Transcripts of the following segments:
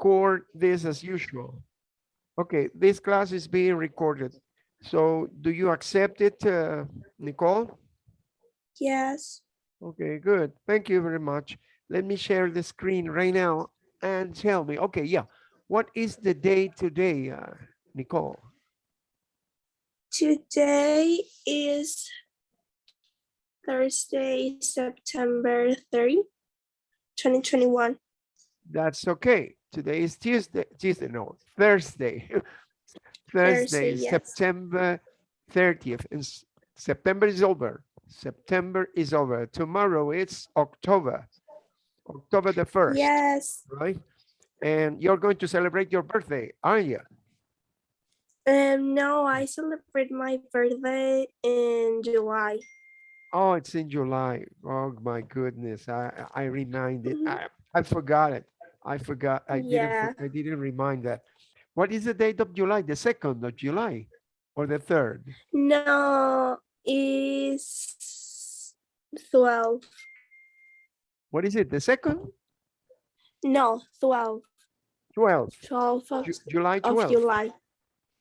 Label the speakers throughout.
Speaker 1: record this as usual. Okay, this class is being recorded. So do you accept it, uh, Nicole?
Speaker 2: Yes.
Speaker 1: Okay, good. Thank you very much. Let me share the screen right now and tell me, okay, yeah. What is the day today, uh, Nicole?
Speaker 2: Today is Thursday, September 30, 2021.
Speaker 1: That's okay. Today is Tuesday, Tuesday, no, Thursday. Thursday,
Speaker 2: Thursday, yes.
Speaker 1: September 30th. And September is over. September is over. Tomorrow it's October. October the 1st,
Speaker 2: Yes.
Speaker 1: right? And you're going to celebrate your birthday, aren't you?
Speaker 2: Um, no, I celebrate my birthday in July.
Speaker 1: Oh, it's in July. Oh my goodness. I I reminded.
Speaker 2: Mhm.
Speaker 1: I I forgot it. I forgot. I didn't. I didn't remind that. What is the date of July? The second of July, or the third?
Speaker 2: No, is 12.
Speaker 1: What is it? The second?
Speaker 2: No, 12.
Speaker 1: 12.
Speaker 2: 12 of,
Speaker 1: Ju- July 12th.
Speaker 2: July.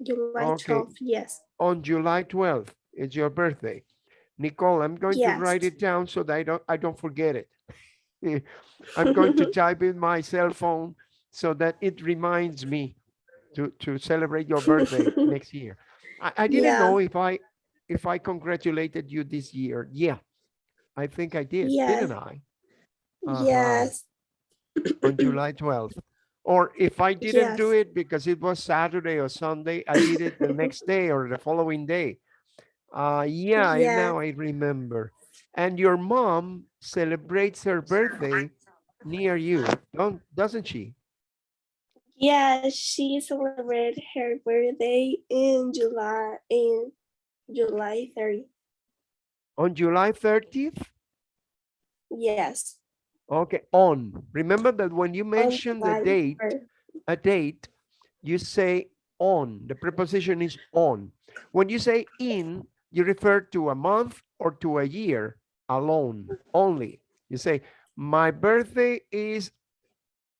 Speaker 2: July
Speaker 1: Okay.
Speaker 2: 12, yes.
Speaker 1: On July 12th, it's your birthday. Nicole, I'm going to write it down so that I don't I don't forget it. I'm going to type in my cell phone so that it reminds me to to celebrate your birthday next year. I, I didn't
Speaker 2: Yeah.
Speaker 1: know if I if I congratulated you this year. Yeah, I think I did, didn't I? Uh-huh.
Speaker 2: Yes.
Speaker 1: On July 12th. Or if I didn't do it because it was Saturday or Sunday, I did it the next day or the following day. Uh, yeah, I-
Speaker 2: Yeah.
Speaker 1: now I remember. And your mom celebrates her birthday near you, don't, doesn't she?
Speaker 2: Yeah, she celebrated her birthday in July in July 30th.
Speaker 1: On July 30th?
Speaker 2: Yes.
Speaker 1: Okay, on. Remember that when you mention the date,
Speaker 2: 3rd.
Speaker 1: a date, you say on. The preposition is on. When you say in, you refer to a month or to a year alone, only. You say, my birthday is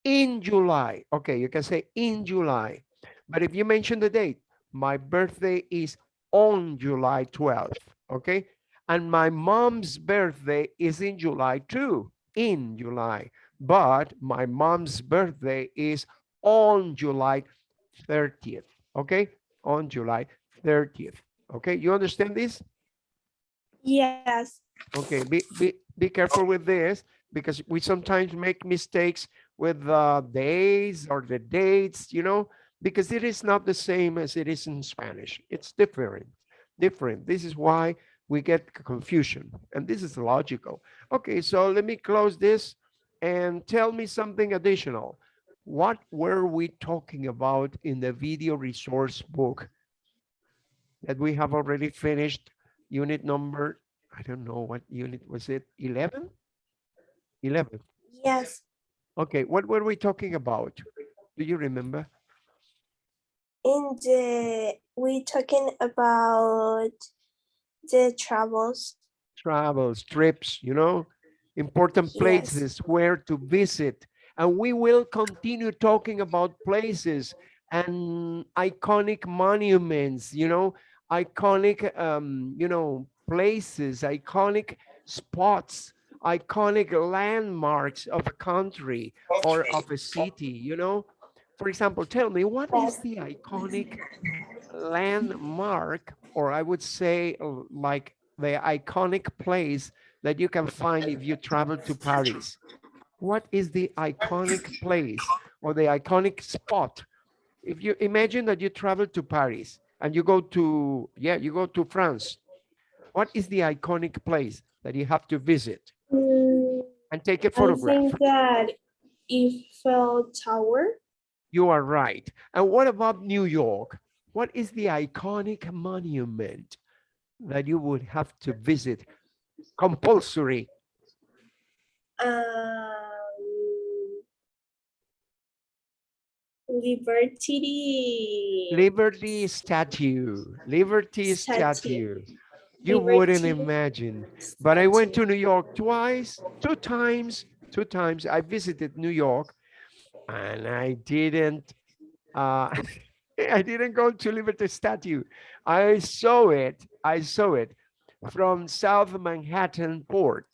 Speaker 1: in July. Okay, you can say in July. But if you mention the date, my birthday is on July 12th. Okay. And my mom's birthday is in July too, in July. But my mom's birthday is on July 30th. Okay. On July 30th. Okay. You understand this?
Speaker 2: Yes.
Speaker 1: Okay, be, be, be careful with this because we sometimes make mistakes with the days or the dates, you know, because it is not the same as it is in Spanish. It's different, different. This is why we get confusion and this is logical. Okay, so let me close this and tell me something additional. What were we talking about in the video resource book that we have already finished unit number I don't know what unit was it, 11? 11.
Speaker 2: Yes.
Speaker 1: Okay, what were we talking about? Do you remember?
Speaker 2: In the we talking about the travels.
Speaker 1: Travels, trips, you know, important
Speaker 2: Yes.
Speaker 1: places where to visit. And we will continue talking about places and iconic monuments, you know, iconic, um, you know, places, iconic spots, iconic landmarks of a country or of a city, you know? For example, tell me, what is the iconic landmark, or I would say like the iconic place that you can find if you travel to Paris? What is the iconic place or the iconic spot? If you imagine that you travel to Paris and you go to, yeah, you go to France, what is the iconic place that you have to visit
Speaker 2: Mm,
Speaker 1: and take a photograph?
Speaker 2: I think that Eiffel Tower.
Speaker 1: You are right. And what about New York? What is the iconic monument that you would have to visit? Compulsory.
Speaker 2: Um, Liberty.
Speaker 1: Liberty statue. Liberty statue.
Speaker 2: Statue.
Speaker 1: You wouldn't imagine. But I went to. New York twice, two times, two times. I visited New York and I didn't, uh, I didn't go to Liberty Statue. I saw it, I saw it from South Manhattan Port.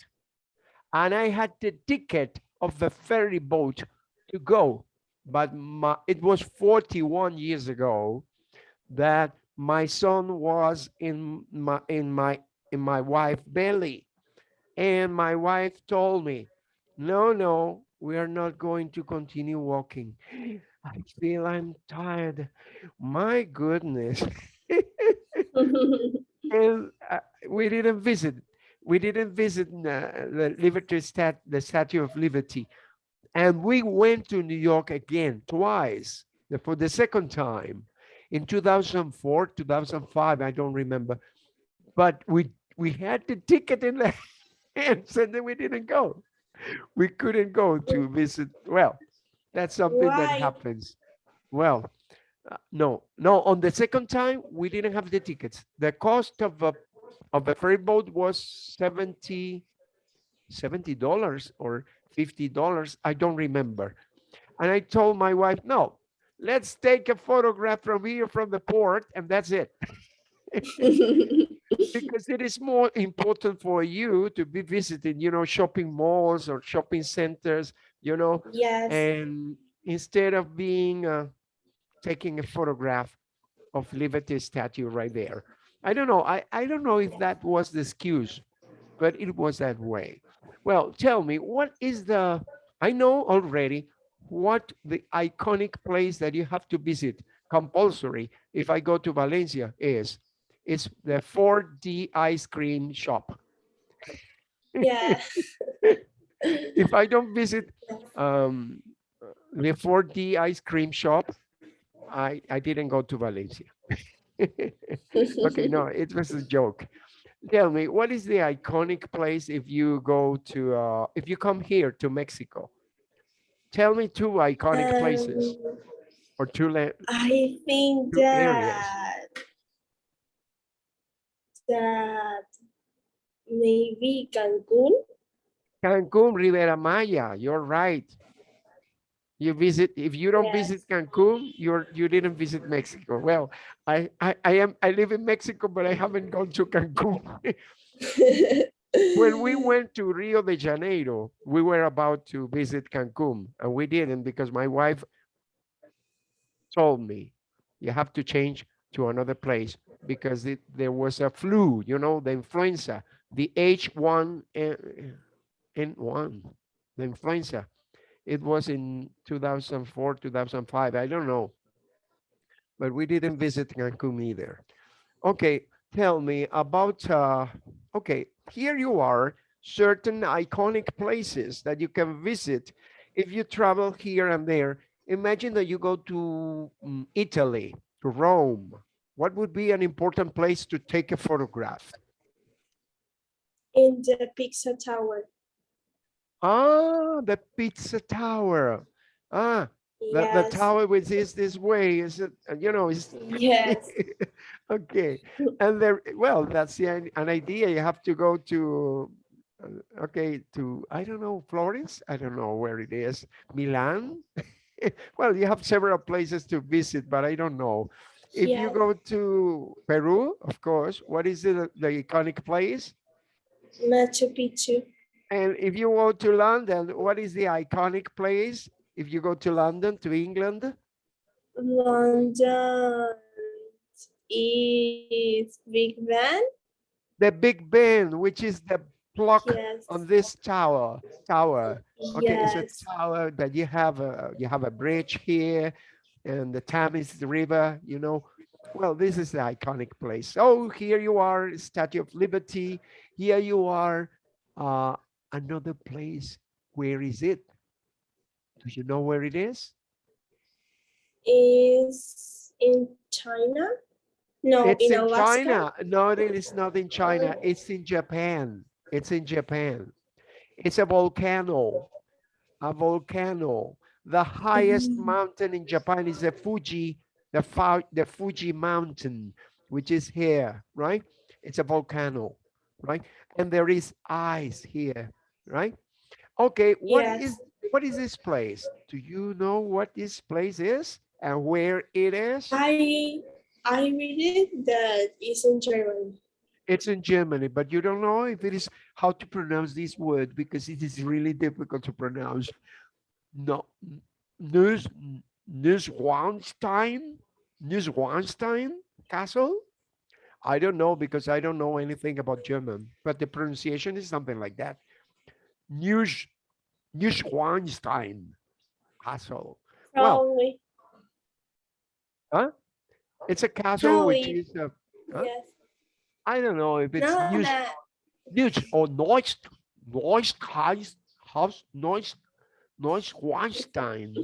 Speaker 1: And I had the ticket of the ferry boat to go. But my, it was 41 years ago that my son was in my in my in my wife belly. And my wife told me, no, no, we are not going to continue walking. I feel I'm tired. My goodness. and uh, we didn't visit. We didn't visit uh, the Liberty Stat, the Statue of Liberty, and we went to New York again twice for the second time in 2004, 2005. I don't remember, but we we had the ticket in the hands and then we didn't go. We couldn't go to visit. Well, that's something that happens. Well, uh, no, no, on the second time, we didn't have the tickets. The cost of a, of a ferry boat was 70, $70 or $50. I don't remember. And I told my wife, no, let's take a photograph from here from the port and that's it. Because it is more important for you to be visiting, you know, shopping malls or shopping centers, you know,
Speaker 2: yes.
Speaker 1: and instead of being uh, taking a photograph of liberty statue right there i don't know i i don't know if that was the excuse but it was that way well tell me what is the i know already what the iconic place that you have to visit compulsory if i go to valencia is it's the 4d ice cream shop
Speaker 2: yeah.
Speaker 1: if I don't visit um, the 4D ice cream shop, I, I didn't go to Valencia. okay, no, it was a joke. Tell me, what is the iconic place if you go to, uh, if you come here to Mexico? Tell me two iconic places
Speaker 2: Um,
Speaker 1: or two,
Speaker 2: I think
Speaker 1: Two areas.
Speaker 2: that that maybe Cancun.
Speaker 1: Cancun, Riviera Maya, you're right. You visit, if you don't
Speaker 2: Yes.
Speaker 1: visit Cancun, you're, you didn't visit Mexico. Well, I, I, I am, I live in Mexico, but I haven't gone to Cancun. when we went to Rio de Janeiro, we were about to visit Cancun and we didn't because my wife told me, you have to change to another place because it, there was a flu, you know, the influenza, the H1N1, the influenza. It was in 2004, 2005, I don't know. But we didn't visit Cancun either. Okay, tell me about, uh, okay, here you are, certain iconic places that you can visit if you travel here and there. Imagine that you go to mm, Italy, to Rome. What would be an important place to take a photograph?
Speaker 2: in the Pizza Tower.
Speaker 1: Ah, the pizza tower. Ah, the, the tower which is this way, is it, uh, you know, is
Speaker 2: Yes.
Speaker 1: okay. And there, well, that's the, an an idea. You have to go to, uh, okay, to, I don't know, Florence? I don't know where it is. Milan? Well, you have several places to visit, but I don't know. If you go to Peru, of course, what is the, the iconic place?
Speaker 2: Machu Picchu.
Speaker 1: And if you go to London, what is the iconic place? If you go to London, to England,
Speaker 2: London is Big Ben.
Speaker 1: the Big Ben, which is the block
Speaker 2: Yes.
Speaker 1: on this tower, tower. Okay,
Speaker 2: yes.
Speaker 1: it's a tower that you have a, you have a bridge here and the Thames River, you know. Well, this is the iconic place. Oh, here you are, Statue of Liberty. Here you are, uh, another place. Where is it? Do you know where it is?
Speaker 2: is in China. No,
Speaker 1: It's
Speaker 2: in
Speaker 1: in. China. No, it is not in China. It's in Japan. It's in Japan. It's a volcano. A volcano. The highest
Speaker 2: Mm.
Speaker 1: mountain in Japan is the Fuji, the the Fuji mountain, which is here, right? It's a volcano, right? And there is ice here, right? Okay, what is
Speaker 2: Yes.
Speaker 1: What is this place? Do you know what this place is and where it is?
Speaker 2: I I read it that is in German.
Speaker 1: It's in Germany, but you don't know if it is how to pronounce this word because it is really difficult to pronounce. No, Neus, Neuschwanstein, Neuschwanstein Castle. I don't know because I don't know anything about German, but the pronunciation is something like that. Neus, Neuschwanstein Castle. Well,
Speaker 2: Probably.
Speaker 1: It's a castle which is a, Huh?
Speaker 2: Yes.
Speaker 1: I don't know if it's
Speaker 2: No,
Speaker 1: Neus,
Speaker 2: that
Speaker 1: Neus or Neusch, Neuschheis, Haus, Neusch, Neuschwanstein,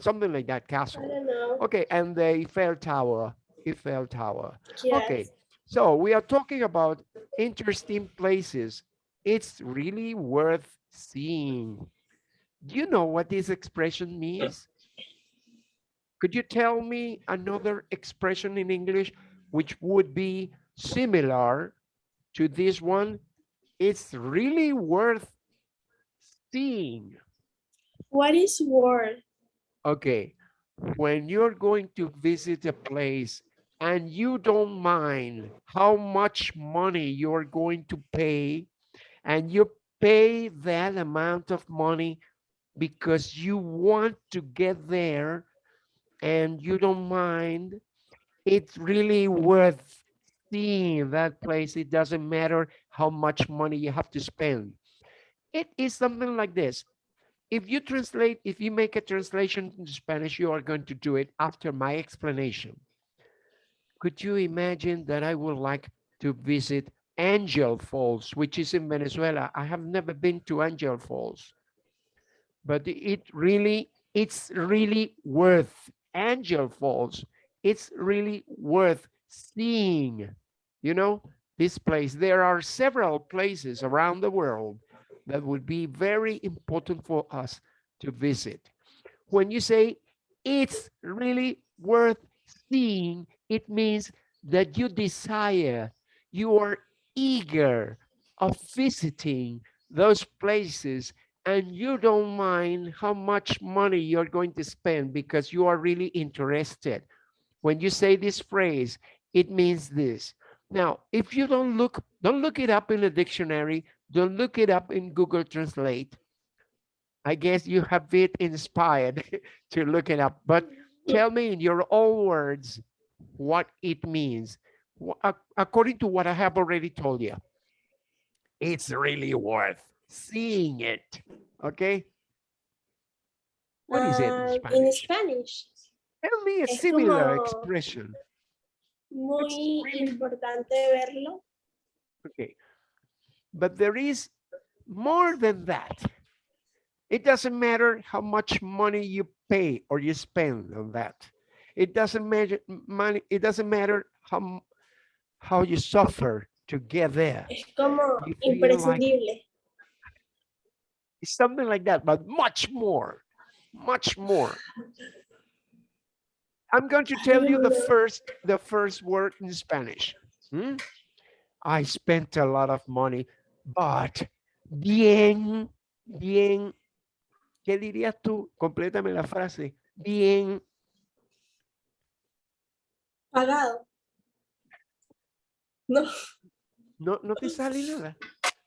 Speaker 1: something like that
Speaker 2: I
Speaker 1: castle.
Speaker 2: don't know.
Speaker 1: Okay, and the Eiffel Tower, Eiffel Tower.
Speaker 2: Yes.
Speaker 1: Okay, so we are talking about interesting places. It's really worth seeing. Do you know what this expression means? Could you tell me another expression in English which would be similar to this one? It's really worth seeing.
Speaker 2: What is worth?
Speaker 1: Okay, when you're going to visit a place and you don't mind how much money you're going to pay, and you pay that amount of money because you want to get there and you don't mind, it's really worth seeing that place. It doesn't matter how much money you have to spend. It is something like this if you translate, if you make a translation into Spanish, you are going to do it after my explanation. Could you imagine that I would like to visit Angel Falls, which is in Venezuela? I have never been to Angel Falls, but it really, it's really worth Angel Falls. It's really worth seeing, you know, this place. There are several places around the world that would be very important for us to visit. When you say it's really worth seeing, it means that you desire, you are eager of visiting those places and you don't mind how much money you're going to spend because you are really interested. When you say this phrase, it means this. Now, if you don't look, don't look it up in a dictionary, don't look it up in Google Translate. I guess you have been inspired to look it up, but tell me in your own words what it means. According to what I have already told you, it's really worth seeing it. Okay. What is it in
Speaker 2: Um, In
Speaker 1: Spanish?
Speaker 2: Spanish.
Speaker 1: Tell me a
Speaker 2: es
Speaker 1: similar expression.
Speaker 2: Muy
Speaker 1: really-
Speaker 2: importante verlo.
Speaker 1: Okay. But there is more than that. It doesn't matter how much money you pay or you spend on that. It doesn't matter money. It doesn't matter how how you suffer to get there.
Speaker 2: Es como
Speaker 1: feel like-
Speaker 2: imprescindible.
Speaker 1: It's something like that, but much more, much more. I'm going to tell you the first, the first word in Spanish. Hmm? I spent a lot of money, but bien, bien. ¿Qué dirías tú? Complétame la frase. Bien,
Speaker 2: Pagado. No.
Speaker 1: no, no te sale nada.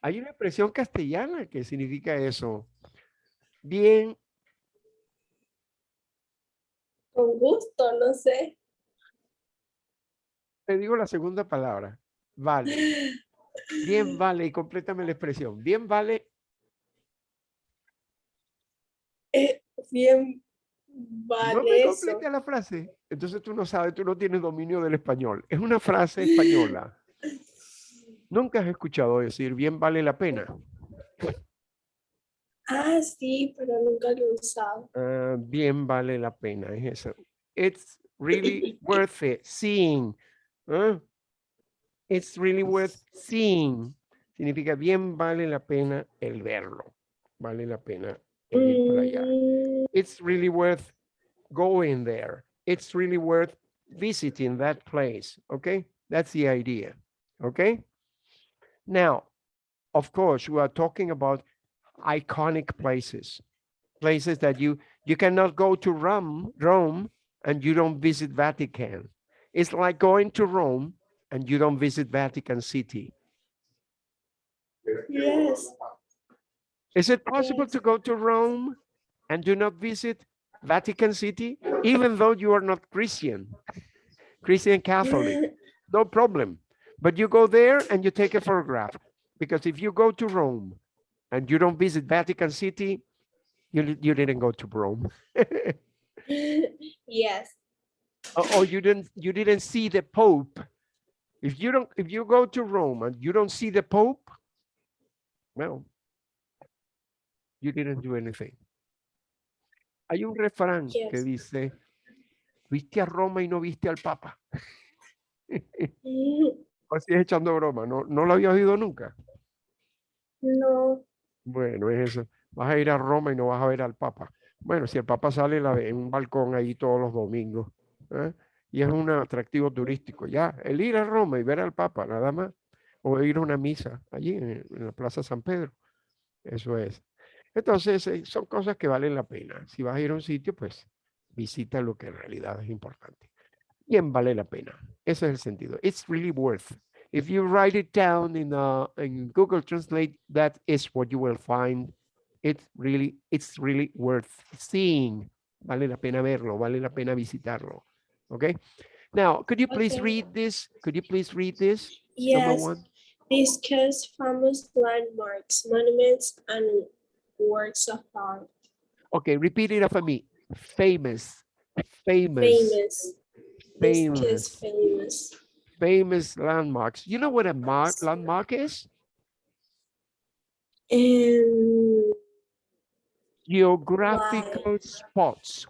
Speaker 1: Hay una expresión castellana que significa eso. Bien,
Speaker 2: Con gusto, no sé.
Speaker 1: te digo la segunda palabra. Vale. Bien vale, y complétame la expresión. Bien vale,
Speaker 2: Eh, bien
Speaker 1: no
Speaker 2: vale
Speaker 1: me
Speaker 2: eso.
Speaker 1: complete la frase. Entonces tú no sabes, tú no tienes dominio del español. Es una frase española. Nunca has escuchado decir bien vale la pena.
Speaker 2: Ah, sí, pero nunca lo he usado.
Speaker 1: Ah, bien vale la pena, es eso. It's really worth it. Seeing. ¿ah? It's really worth seeing. Significa bien vale la pena el verlo. Vale la pena el ir para allá.
Speaker 2: Mm,
Speaker 1: it's really worth going there. It's really worth visiting that place. Okay, that's the idea. Okay. Now, of course, we are talking about iconic places. places that you you cannot go to Rome, Rome, and you don't visit Vatican. It's like going to Rome and you don't visit Vatican City.
Speaker 2: Yes.
Speaker 1: Is it possible
Speaker 2: Yes.
Speaker 1: to go to Rome and do not visit Vatican City, even though you are not Christian, Christian Catholic? no problem. But you go there and you take a photograph because if you go to Rome and you don't visit Vatican City, you, you didn't go to Rome.
Speaker 2: yes.
Speaker 1: or, or you didn't you didn't see the Pope. If you don't if you go to Rome and you don't see the Pope, well, you didn't do anything. Hay un refrán que
Speaker 2: Yes.
Speaker 1: dice, viste a Roma y no viste al Papa. Mm. Así es echando broma, ¿no, no lo había oído nunca?
Speaker 2: No.
Speaker 1: Bueno, es eso. Vas a ir a Roma y no vas a ver al Papa. Bueno, si el Papa sale en un balcón ahí todos los domingos, ¿eh? y es un atractivo turístico, ya, el ir a Roma y ver al Papa, nada más, o ir a una misa allí en, en la Plaza San Pedro, eso es. Entonces, eh, son cosas que valen la pena. Si vas a ir a un sitio, pues visita lo que en realidad es importante. Bien vale la pena. Ese es el sentido. It's really worth. If you write it down in, uh, in Google Translate, that is what you will find. It's really, it's really worth seeing. Vale la pena verlo, vale la pena visitarlo. Okay. Now, could you please
Speaker 2: Okay.
Speaker 1: read this? Could you please read this? Number
Speaker 2: Yes.
Speaker 1: one.
Speaker 2: Discuss famous landmarks, monuments, and works of art.
Speaker 1: Okay, repeat it after me. Famous, famous,
Speaker 2: Famous.
Speaker 1: Famous,
Speaker 2: famous.
Speaker 1: famous landmarks. You know what a mark landmark is?
Speaker 2: And
Speaker 1: Geographical spots,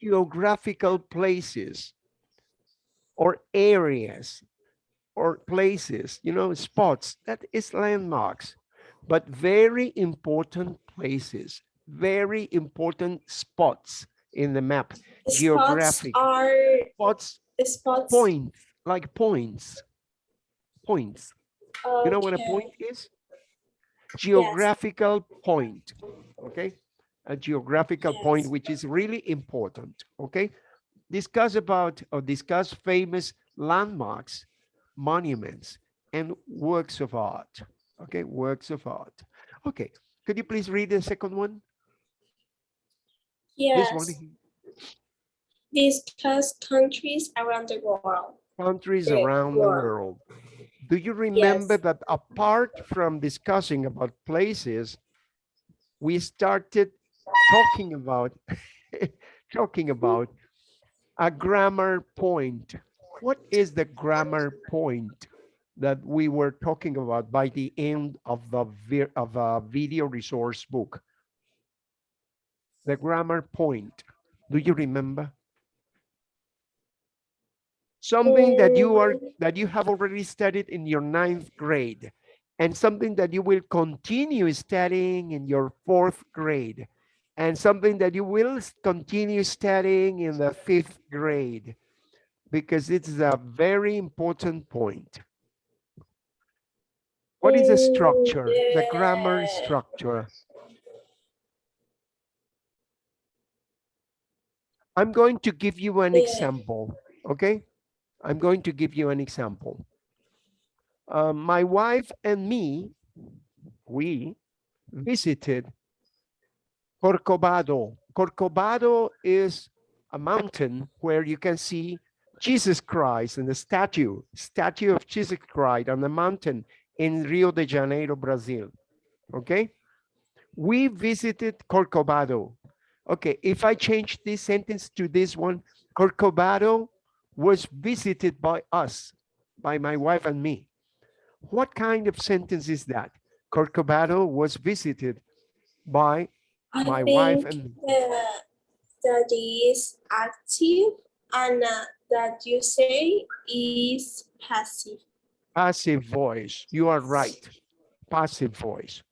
Speaker 1: geographical places, or areas, or places, you know, spots. That is landmarks, but very important places, very important spots in the map.
Speaker 2: spots
Speaker 1: Geographic.
Speaker 2: are
Speaker 1: Spots,
Speaker 2: spots.
Speaker 1: points, like points, points. You know what a point is? Geographical point, okay? A geographical point, which is really important, okay? Discuss about or discuss famous landmarks, monuments, and works of art, okay? Works of art. Okay, could you please read the second one?
Speaker 2: Yes.
Speaker 1: here.
Speaker 2: Discuss countries around the world.
Speaker 1: countries
Speaker 2: the
Speaker 1: around the
Speaker 2: world.
Speaker 1: world. Do you remember
Speaker 2: Yes.
Speaker 1: that apart from discussing about places, we started talking about talking about a grammar point. What is the grammar point that we were talking about by the end of the of a video resource book? The grammar point. Do you remember? something that you are that you have already studied in your ninth grade and something that you will continue studying in your fourth grade and something that you will continue studying in the fifth grade because it's a very important point what is the structure the grammar
Speaker 2: oh,
Speaker 1: structure i'm going to give you an example okay I'm going to give you an example. Uh, my wife and me, we visited Corcovado. Corcovado is a mountain where you can see Jesus Christ and the statue, statue of Jesus Christ on the mountain in Rio de Janeiro, Brazil. Okay. We visited Corcovado. Okay. If I change this sentence to this one, Corcovado was visited by us, by my wife and me. What kind of sentence is that? Corcovado was visited by
Speaker 2: I
Speaker 1: my wife and
Speaker 2: the, that is active and uh, that you say is passive.
Speaker 1: passive voice. You are right. Passive voice.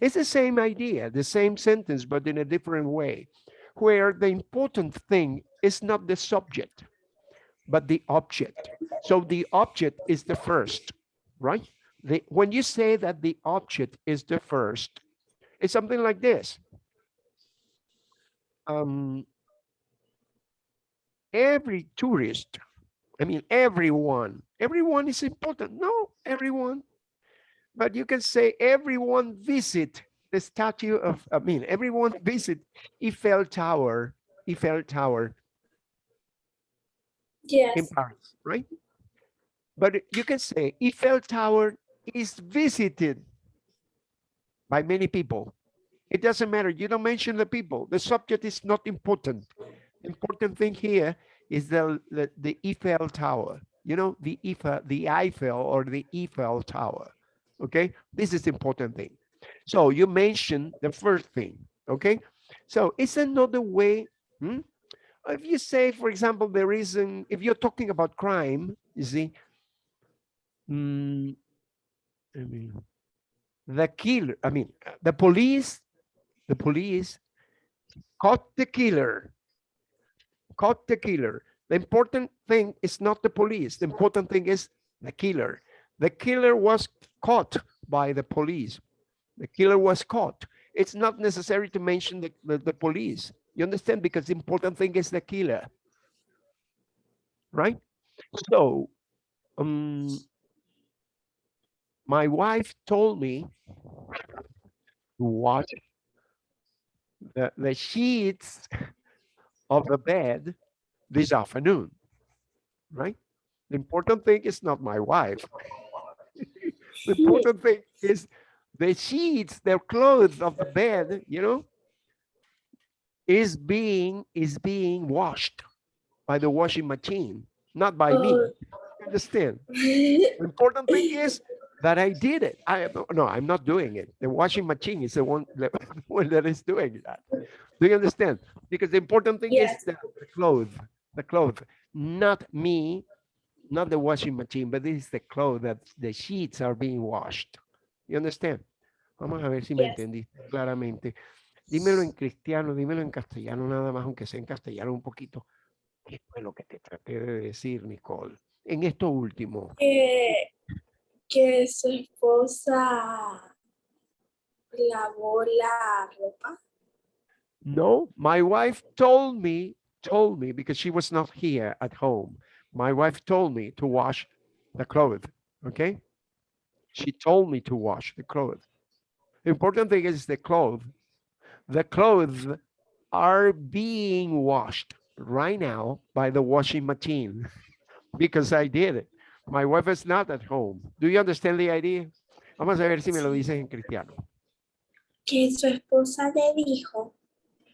Speaker 1: It's the same idea, the same sentence, but in a different way, where the important thing is not the subject, but the object. So the object is the first, right? The, when you say that the object is the first, it's something like this. um, every tourist, I mean, everyone, everyone is important. No, everyone. But you can say everyone visit the statue of, I mean, everyone visit Eiffel Tower, Eiffel Tower
Speaker 2: Yes.
Speaker 1: in Paris, right? But you can say Eiffel Tower is visited by many people. It doesn't matter. You don't mention the people. The subject is not important. Important thing here is the, the, the Eiffel Tower. You know, the Eiffel, the Eiffel or the Eiffel Tower. Okay, this is important thing. So you mentioned the first thing. Okay, so it's another way. hmm? If you say, for example, there is an, if you're talking about crime, you see, mm, I mean, the killer, I mean, the police, the police caught the killer, caught the killer. The important thing is not the police. The important thing is the killer. The killer was caught by the police. The killer was caught. It's not necessary to mention the, the, the police. You understand? Because the important thing is the killer. Right? So, um, my wife told me to watch the, the sheets of the bed this afternoon, right? The important thing is not my wife. The important thing is the sheets, the clothes of the bed, you know, is being is being washed by the washing machine, not by me.
Speaker 2: Oh.
Speaker 1: Understand? The important thing is that I did it. I no, I'm not doing it. The washing machine is the one that, one that is doing that. Do you understand? Because the important thing
Speaker 2: Yes.
Speaker 1: is the, the clothes, the clothes, not me, not the washing machine, but this is the clothes that the sheets are being washed. You understand? Vamos a ver si me
Speaker 2: Yes.
Speaker 1: entendiste claramente. Dímelo en cristiano, dímelo en castellano nada más, aunque sea en castellano un poquito. ¿Qué fue lo que te traté de decir, Nicole? En esto último.
Speaker 2: que, que su esposa lavó la ropa.
Speaker 1: No, my wife told me, told me because she was not here at home. My wife told me to wash the clothes. Okay. She told me to wash the clothes. The important thing is the clothes. The clothes are being washed right now by the washing machine because I did it. My wife is not at home. Do you understand the idea? Vamos a ver si me lo dices en cristiano.
Speaker 2: Que su esposa le dijo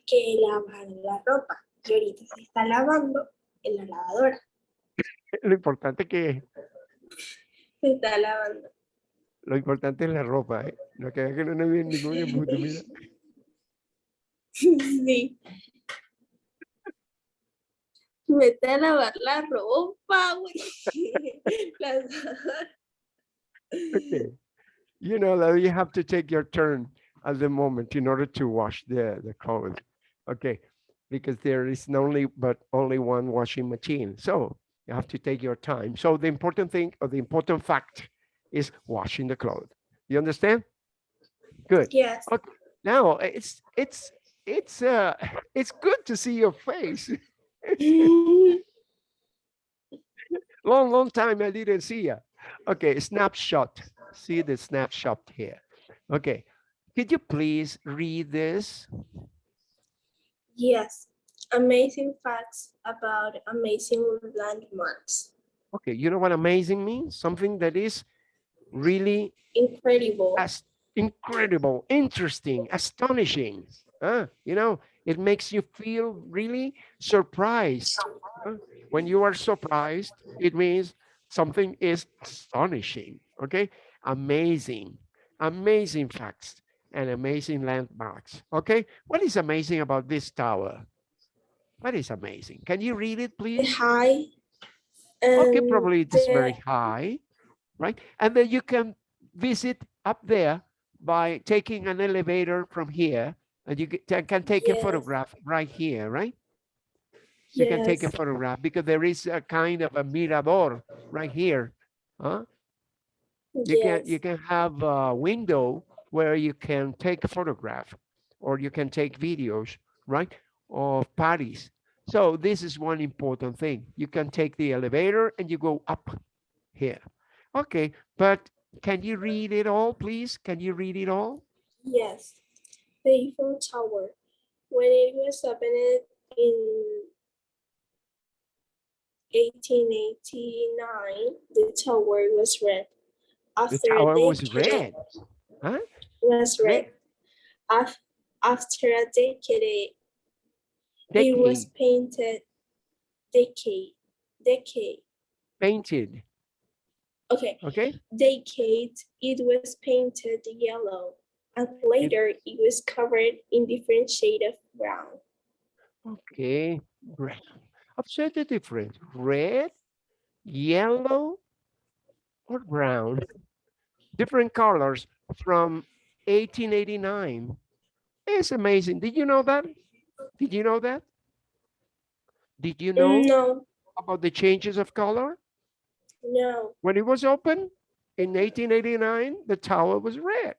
Speaker 2: que lavara la ropa. Y ahorita se está lavando en la lavadora.
Speaker 1: Lo importante que
Speaker 2: Se está lavando.
Speaker 1: Lo importante es la ropa, ¿eh? No que que no viene ningún embuste, mira.
Speaker 2: Sí. Vete a lavar la ropa, güey.
Speaker 1: Okay. You know that you have to take your turn at the moment in order to wash the, the clothes. Okay, because there is only but only one washing machine. So you have to take your time. So the important thing or the important fact is washing the clothes. You understand? Good.
Speaker 2: Yes. Okay.
Speaker 1: Now it's it's it's uh it's good to see your face. long, long time I didn't see you. Okay, snapshot. See the snapshot here. Okay, could you please read this?
Speaker 2: Yes. Amazing facts about amazing landmarks.
Speaker 1: Okay, you know what amazing means? Something that is really
Speaker 2: Incredible.
Speaker 1: as incredible, interesting, astonishing. Huh? You know, it makes you feel really surprised. huh? When you are surprised, it means something is astonishing. Okay, amazing, amazing facts and amazing landmarks. Okay, what is amazing about this tower? What is amazing? Can you read it, please?
Speaker 2: High.
Speaker 1: Okay, probably it is
Speaker 2: the-
Speaker 1: very high, right? And then you can visit up there by taking an elevator from here and you can take a photograph right here, right? You can take a photograph because there is a kind of a mirador right here. Huh? You can you can have a window where you can take a photograph or you can take videos, right? of Paris. So this is one important thing. You can take the elevator and you go up here. Okay, but can you read it all, please? Can you read it all?
Speaker 2: Yes, the Eiffel Tower. When it was opened in 1889, the tower was red. After
Speaker 1: The
Speaker 2: a
Speaker 1: tower was
Speaker 2: decade-
Speaker 1: red. Huh?
Speaker 2: Was red.
Speaker 1: Red.
Speaker 2: After a decade, it was painted. Decade, decade.
Speaker 1: painted,
Speaker 2: Okay,
Speaker 1: okay?
Speaker 2: decade, it was painted yellow, and later it was covered in different shade of brown.
Speaker 1: Okay, brown. Observe the difference. Red, yellow, or brown. Different colors from 1889. It's amazing. Did you know that? Did you know that? Did you know
Speaker 2: No,
Speaker 1: about the changes of color?
Speaker 2: no,
Speaker 1: When it was open in 1889, the tower was red.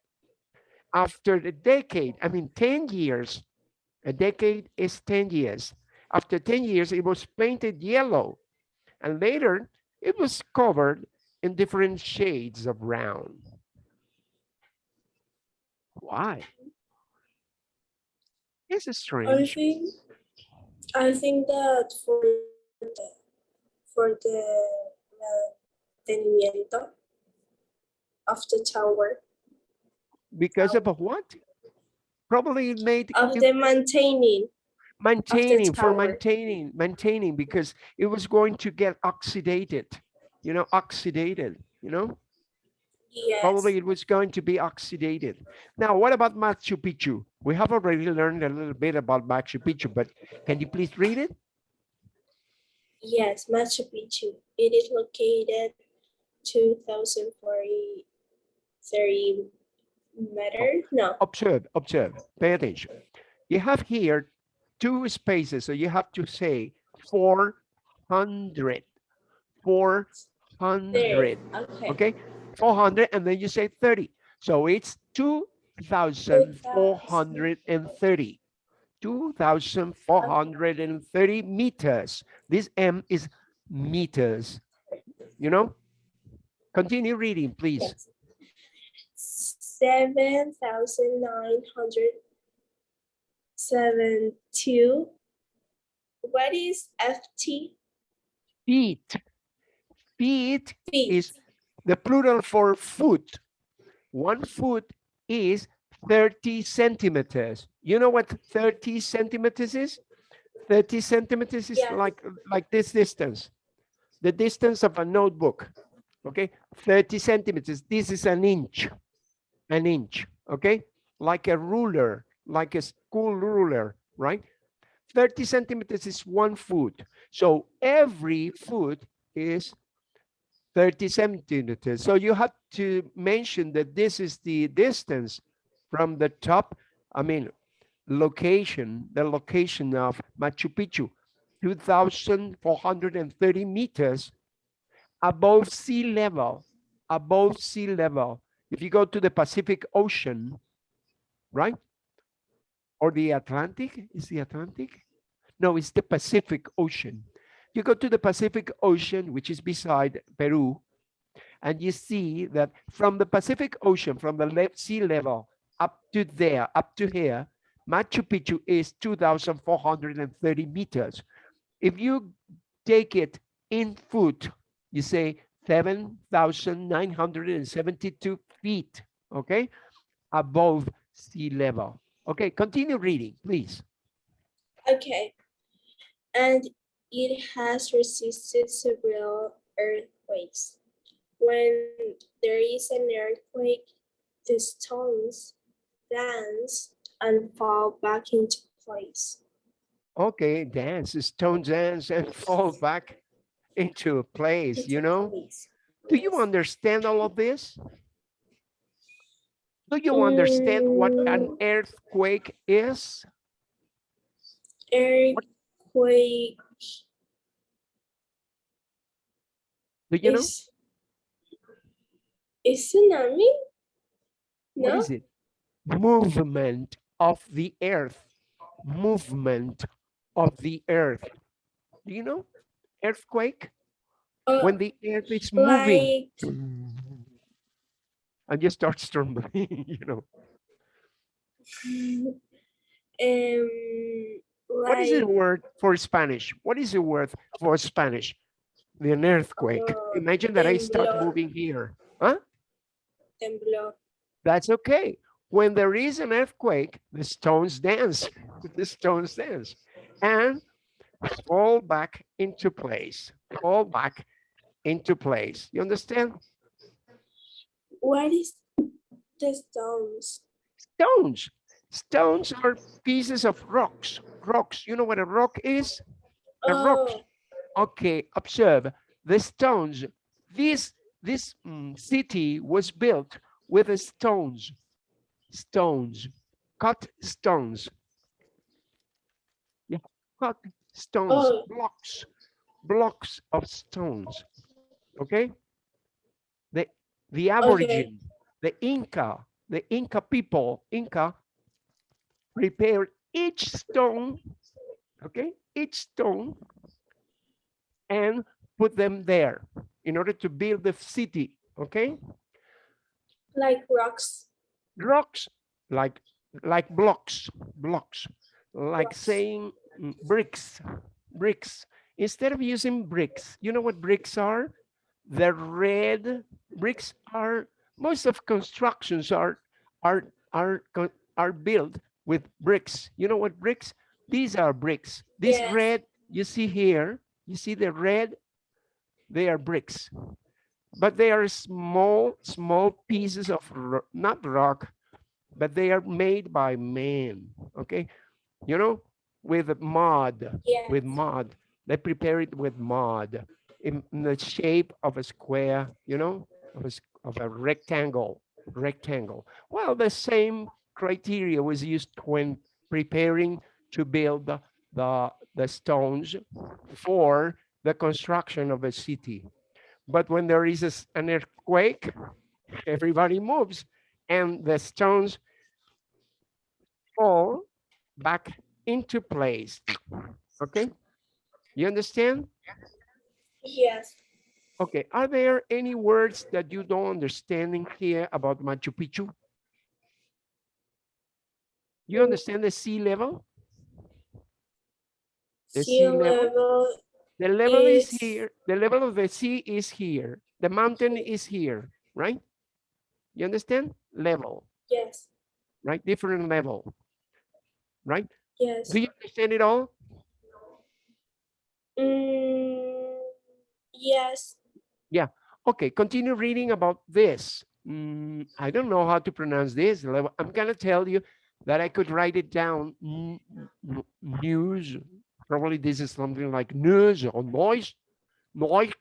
Speaker 1: After the decade, I mean 10 years, a decade is 10 years. After 10 years, it was painted yellow. And later, it was covered in different shades of brown. Why? It's
Speaker 2: I
Speaker 1: strange.
Speaker 2: think, I think that for the, for the mantenimiento of the tower,
Speaker 1: Because of what? Probably it made
Speaker 2: of
Speaker 1: it-
Speaker 2: the maintaining,
Speaker 1: maintaining for
Speaker 2: tower.
Speaker 1: maintaining maintaining because it was going to get oxidated you know oxidated you know
Speaker 2: yes,
Speaker 1: probably it was going to be oxidated now what about machu picchu? We have already learned a little bit about machu picchu but can you please read it?
Speaker 2: Yes, Machu Picchu. It is located 2,040 30 meter, no,
Speaker 1: observe observe. Pay attention. You have here two spaces so you have to say 400 400
Speaker 2: okay,
Speaker 1: okay 400 and then you say 30 so it's 2430 2430 meters this m is meters you know continue reading please
Speaker 2: yes. Seven thousand nine hundred seventy-two. What is FT?
Speaker 1: feet feet
Speaker 2: Feet.
Speaker 1: is the plural for foot. One foot is 30 centimeters. You know what 30 centimeters is? 30 centimeters is
Speaker 2: Yeah.
Speaker 1: like like this distance. The distance of a notebook okay? 30 centimeters. This is an inch an inch okay? Like a ruler like a school ruler right? 30 centimeters is one foot. So every foot is 30 centimeters. So you have to mention that this is the distance from the top, I mean, location, the location of Machu Picchu, 2,430 meters above sea level, above sea level. If you go to the Pacific Ocean, right? Or the Atlantic, is the Atlantic? No, it's the Pacific Ocean. You go to the Pacific Ocean, which is beside Peru, and you see that from the Pacific Ocean, from the sea level up to there, up to here, Machu Picchu is 2,430 meters. If you take it in foot, you say 7,972 feet, okay, above sea level. Okay, continue reading, please.
Speaker 2: Okay. And it has resisted several earthquakes. When there is an earthquake, the stones dance and fall back into place.
Speaker 1: Okay, dance, stone dance and fall back into place, you know?
Speaker 2: place.
Speaker 1: Do you understand all of this? Do you understand what an
Speaker 2: Mm.
Speaker 1: earthquake is?
Speaker 2: Earthquake
Speaker 1: Do you know?
Speaker 2: is, is tsunami?
Speaker 1: What
Speaker 2: No,
Speaker 1: is it? Movement of the earth. Movement of the earth. Do you know earthquake?
Speaker 2: Uh,
Speaker 1: When the earth is moving
Speaker 2: like
Speaker 1: and you start trembling, you know.
Speaker 2: um
Speaker 1: What is the word for Spanish? What is the word for Spanish? The an earthquake.
Speaker 2: Uh,
Speaker 1: Imagine that I start moving here. Huh?
Speaker 2: temblor.
Speaker 1: That's okay. When there is an earthquake, the stones dance. The stones dance and fall back into place. Fall back into place. You understand?
Speaker 2: What is the stones?
Speaker 1: Stones. Stones are pieces of rocks. Rocks. You know what a rock is? A rock. Okay, observe the stones. This this mm, city was built with the stones, stones, cut stones. Yeah, cut stones,
Speaker 2: Oh.
Speaker 1: blocks, blocks of stones. Okay. The the aborigine, the Inca, the Inca people, Inca prepared each stone, okay, each stone and put them there in order to build the city, okay?
Speaker 2: like rocks.
Speaker 1: Rocks, like, like blocks, blocks, like
Speaker 2: Blocks.
Speaker 1: saying mm, bricks, bricks. Instead of using bricks, you know what bricks are? The red bricks are, most of constructions are, are, are, are built with bricks. You know what bricks? These are bricks. This
Speaker 2: Yes.
Speaker 1: red you see here, you see the red? They are bricks. But they are small, small pieces of, ro- not rock, but they are made by man, okay? You know, with mud,
Speaker 2: Yeah.
Speaker 1: with mud. They prepare it with mud in, in the shape of a square, you know, of a, of a rectangle, rectangle. Well, the same criteria was used when preparing to build the, the, the stones for the construction of a city. But when there is a an earthquake, everybody moves and the stones fall back into place. Okay? You understand?
Speaker 2: Yes.
Speaker 1: Okay, are there any words that you don't understand in here about Machu Picchu? You mm. understand the sea level? The
Speaker 2: sea
Speaker 1: sea level?
Speaker 2: level.
Speaker 1: The level is
Speaker 2: is-
Speaker 1: here, the level of the sea is here, the mountain is here, right? You understand? Level,
Speaker 2: Yes.
Speaker 1: right? Different level, right?
Speaker 2: Yes.
Speaker 1: Do you understand it all?
Speaker 2: Mm, yes. Yeah.
Speaker 1: Okay, continue reading about this. Mm, I don't know how to pronounce this. level. I'm gonna tell you that I could write it down. News, probably this is something like news or noise, noise,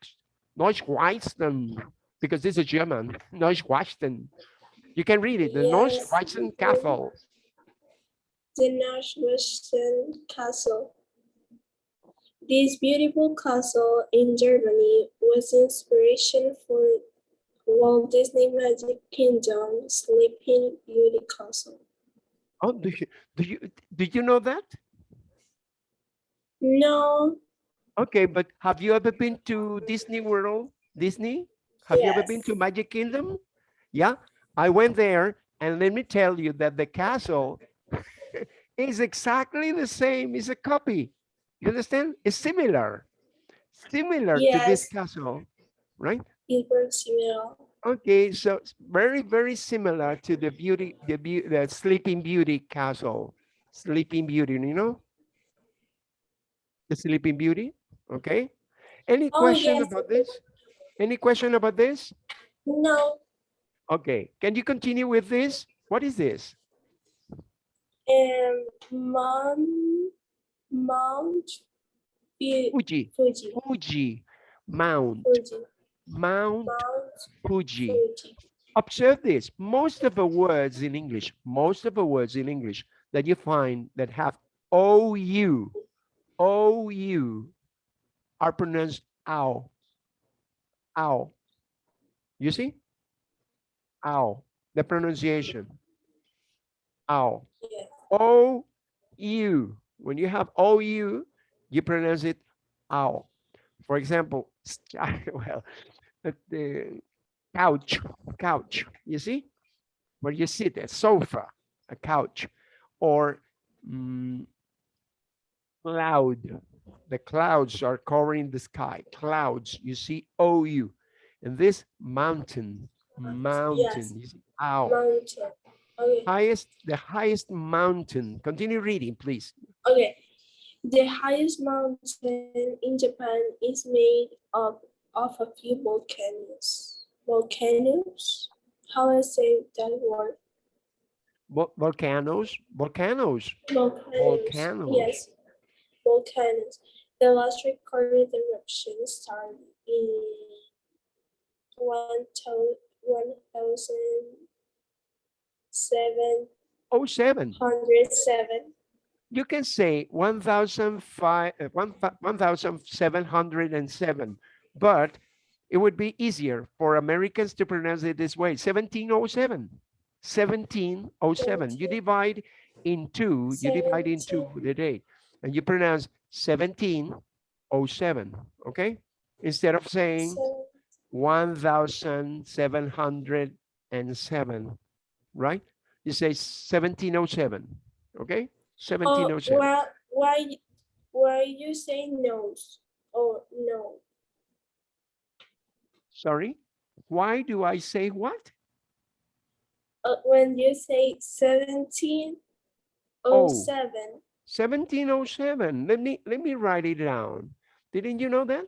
Speaker 1: Neuschwanstein, because this is German, Neuschwanstein. You can read it, the
Speaker 2: Yes.
Speaker 1: Neuschwanstein Castle.
Speaker 2: The Neuschwanstein Castle. This beautiful castle in Germany was inspiration for Walt Disney Magic Kingdom Sleeping Beauty Castle.
Speaker 1: Oh, do you, do you, did you know that?
Speaker 2: No,
Speaker 1: Okay, but have you ever been to Disney World? Disney? Have you ever been to Magic Kingdom? Yeah, I went there and let me tell you that the castle is exactly the same. It's a copy. You understand? It's similar, similar to this castle, right?
Speaker 2: it works well.
Speaker 1: Okay, so it's very, very similar to the beauty, the, beau- the Sleeping Beauty castle. Sleeping Beauty, you know? The Sleeping Beauty, okay? Any
Speaker 2: Oh,
Speaker 1: question
Speaker 2: yes.
Speaker 1: about this? Any question about this?
Speaker 2: No,
Speaker 1: Okay, can you continue with this? What is this?
Speaker 2: um, Mount, Mount Fu-
Speaker 1: Fuji,
Speaker 2: Fuji,
Speaker 1: Fuji, Mount,
Speaker 2: Fuji,
Speaker 1: Mount
Speaker 2: Mount
Speaker 1: Fuji.
Speaker 2: Fuji.
Speaker 1: Observe this, most of the words in English, most of the words in English that you find that have OU, OU are pronounced ow, ow. You see? Ow, the pronunciation. Ow. O U, When you have OU, you pronounce it ow. For example, well, the- the couch, couch, you see? Where you sit, a sofa, a couch, or mm, cloud. The clouds are covering the sky. Clouds, you see OU. And this mountain, mountain, you see, ow.
Speaker 2: Mountain. Okay.
Speaker 1: Highest, the highest mountain. Continue reading, please.
Speaker 2: Okay. The highest mountain in Japan is made of, of a few volcanoes. Volcanoes? How I say that word?
Speaker 1: Vol- Volcanoes, volcanoes.
Speaker 2: Volcanoes.
Speaker 1: Volcanoes.
Speaker 2: Yes. Volcanoes. The last recorded eruption started in one thou- one thousand seven
Speaker 1: Oh, seven.
Speaker 2: hundred seven.
Speaker 1: You can say 1,005 uh, 1 1,707, but it would be easier for Americans to pronounce it this way, 1707. 1707. You divide in two, you divide in two the date, and you pronounce 1707, okay? Instead of saying
Speaker 2: So,
Speaker 1: 1,707, right? You say 1707, okay?
Speaker 2: oh,
Speaker 1: 1707.
Speaker 2: why, why, why you say nose or no?
Speaker 1: Sorry, why do I say what?
Speaker 2: Uh, when you say seventeen oh seven,
Speaker 1: 1707. Let me let me write it down. Didn't you know that?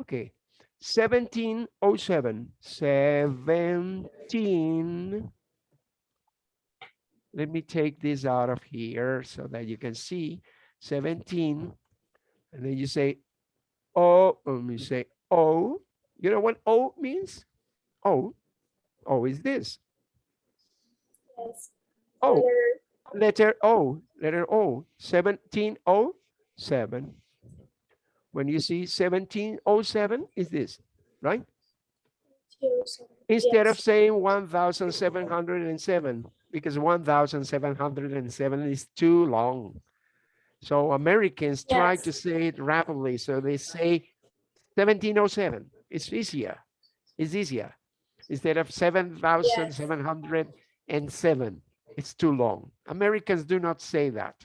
Speaker 1: Okay. 1707. 17. Let me take this out of here so that you can see 17. And then you say oh, let me say oh. You know what O means? O. O is this.
Speaker 2: yes.
Speaker 1: Oh.
Speaker 2: Letter-
Speaker 1: letter O, letter O, 1707. When you see 1707 is this, right?
Speaker 2: Oh seven,
Speaker 1: Instead of saying 1707, because 1707 is too long. So Americans try to say it rapidly, so they say 1707. It's easier. It's easier. Instead of 7707, it's too long. Americans do not say that.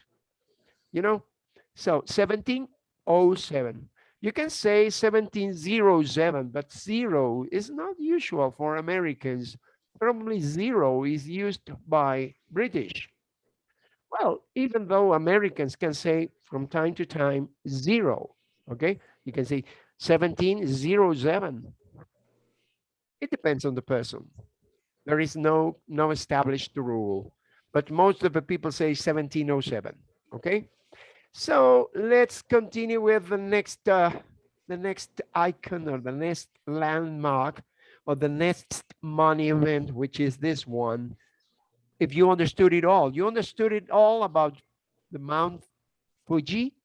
Speaker 1: You know? So 1707. You can say 1707, but zero is not usual for Americans. Probably zero is used by British. Well, even though Americans can say from time to time zero, okay? You can say 1707. It depends on the person. There is no no established rule, but most of the people say 1707, okay? So let's continue with the next uh, the next icon or the next landmark or the next monument, which is this one. If you understood it all, you understood it all about the Mount Fuji.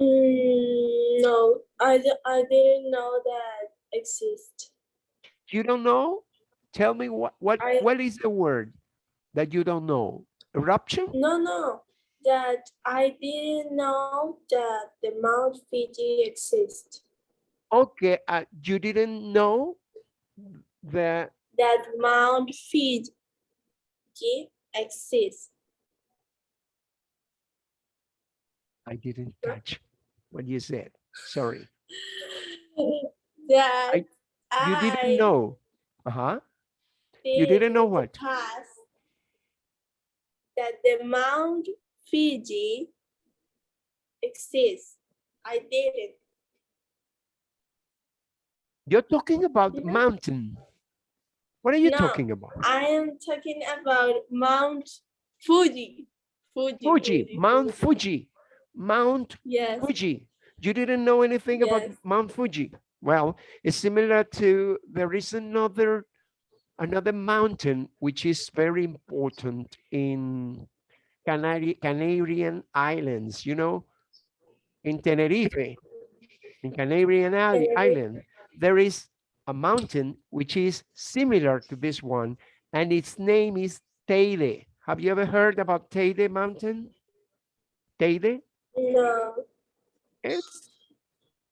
Speaker 2: Mm, no, I, I didn't know that exists.
Speaker 1: You don't know? Tell me what what
Speaker 2: I-
Speaker 1: what is the word that you don't know? Eruption?
Speaker 2: No, no, that I didn't know that the Mount Fiji exists.
Speaker 1: Okay, uh, you didn't know that
Speaker 2: That Mount Fiji exists.
Speaker 1: I didn't catch what you said. Sorry.
Speaker 2: that
Speaker 1: I- You
Speaker 2: I
Speaker 1: didn't know. Uh-huh. You didn't know what?
Speaker 2: Past that the Mount Fiji exists. I didn't.
Speaker 1: You're talking about the
Speaker 2: Yeah.
Speaker 1: mountain. What are you
Speaker 2: No.
Speaker 1: talking about?
Speaker 2: I am talking about Mount Fuji. Fuji.
Speaker 1: Fuji, Mount Fuji, Mount
Speaker 2: Yes.
Speaker 1: Fuji. You didn't know anything about Mount Fuji. Well, it's similar to there is another another mountain which is very important in Canary Canarian Islands, you know, in Tenerife, in Canarian Island, there is a mountain which is similar to this one, and its name is Teide. Have you ever heard about Teide Mountain? Teide?
Speaker 2: No.
Speaker 1: It's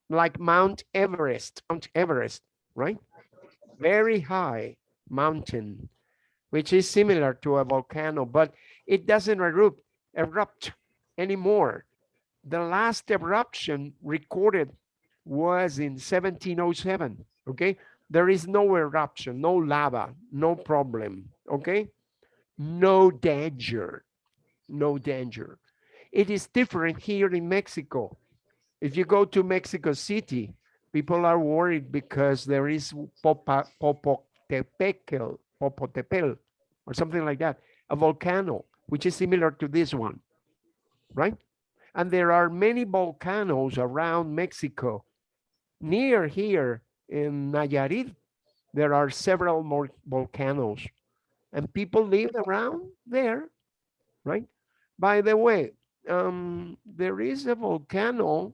Speaker 1: like Mount Everest, Mount Everest, right? Very high mountain, which is similar to a volcano, but it doesn't erupt, erupt anymore. The last eruption recorded was in 1707, okay? There is no eruption, no lava, no problem, okay? No danger, no danger. It is different here in Mexico. If you go to Mexico City, people are worried because there is Popa, Popocatépetl, Popotepetl, or something like that, a volcano, which is similar to this one, right? And there are many volcanoes around Mexico. Near here in Nayarit, there are several more volcanoes and people live around there, right? By the way, um, there is a volcano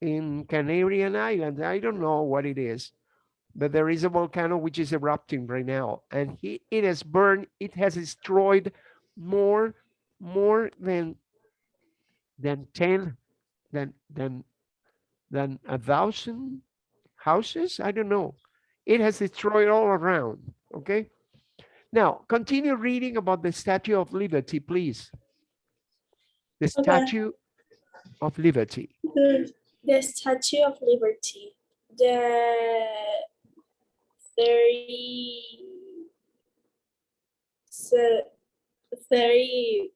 Speaker 1: in Canarian Islands. I don't know what it is, but there is a volcano which is erupting right now and he, it has burned, it has destroyed more, more than, than 10, than, than, than a thousand houses. I don't know. It has destroyed all around, okay? Now, continue reading about the Statue of Liberty, please. The
Speaker 2: Okay.
Speaker 1: Statue of Liberty.
Speaker 2: The, the Statue of Liberty. The 30, so 30,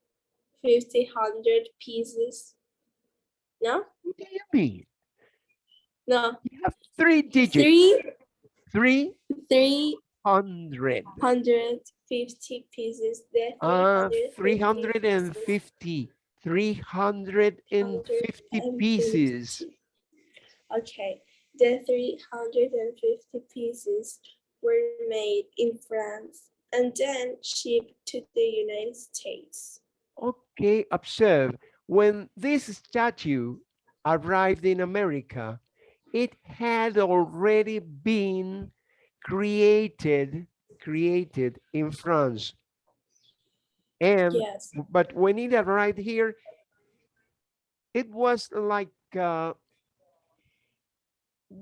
Speaker 2: 50, 100 pieces. No?
Speaker 1: What do you mean?
Speaker 2: No.
Speaker 1: You have three digits,
Speaker 2: Three,
Speaker 1: three
Speaker 2: three
Speaker 1: hundred.
Speaker 2: hundred fifty pieces. The
Speaker 1: Uh,
Speaker 2: 350
Speaker 1: 350, 350 pieces.
Speaker 2: Okay, the 350 pieces were made in France and then shipped to the United States.
Speaker 1: Okay, observe, when this statue arrived in America, it had already been created, created in France. And
Speaker 2: Yes,
Speaker 1: but when it arrived here, it was like, uh,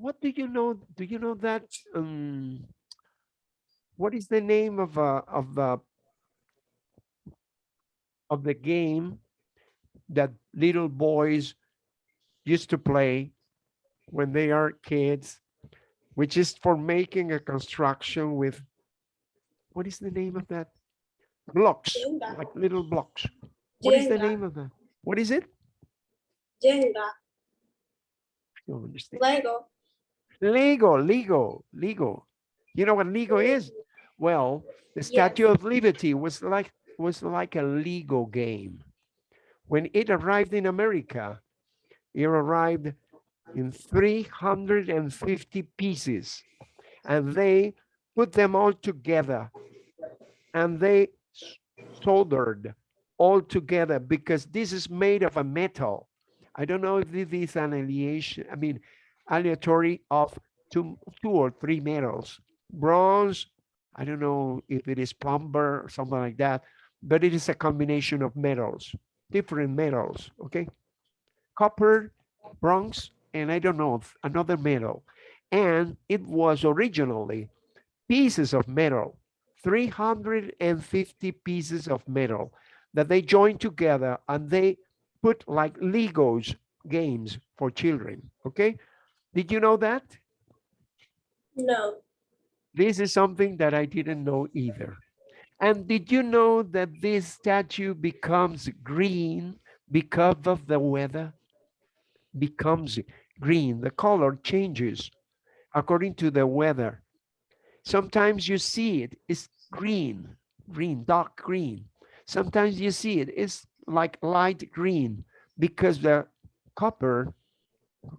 Speaker 1: what do you know? Do you know that? Um, what is the name of uh, of the of the game that little boys used to play when they are kids, which is for making a construction with, what is the name of that? Blocks,
Speaker 2: Jenga.
Speaker 1: like little blocks. What is the name of that? What is it?
Speaker 2: Jenga,
Speaker 1: I don't understand.
Speaker 2: Lego.
Speaker 1: Lego, legal, legal. You know what legal is? Well, the
Speaker 2: Yes.
Speaker 1: Statue of Liberty was like was like a legal game. When it arrived in America, it arrived in 350 pieces and they put them all together and they soldered all together because this is made of a metal. I don't know if this is an alliation, I mean, aleatory of two, two or three metals. Bronze, I don't know if it is plumber or something like that, but it is a combination of metals, different metals, okay? Copper, bronze, and I don't know, another metal. And it was originally pieces of metal, 350 pieces of metal that they joined together and they put like Legos games for children, okay? Did you know that?
Speaker 2: No,
Speaker 1: This is something that I didn't know either. And did you know that this statue becomes green because of the weather? Becomes green, the color changes according to the weather. Sometimes you see it, it's green, green, dark green. Sometimes you see it, it's like light green because the copper,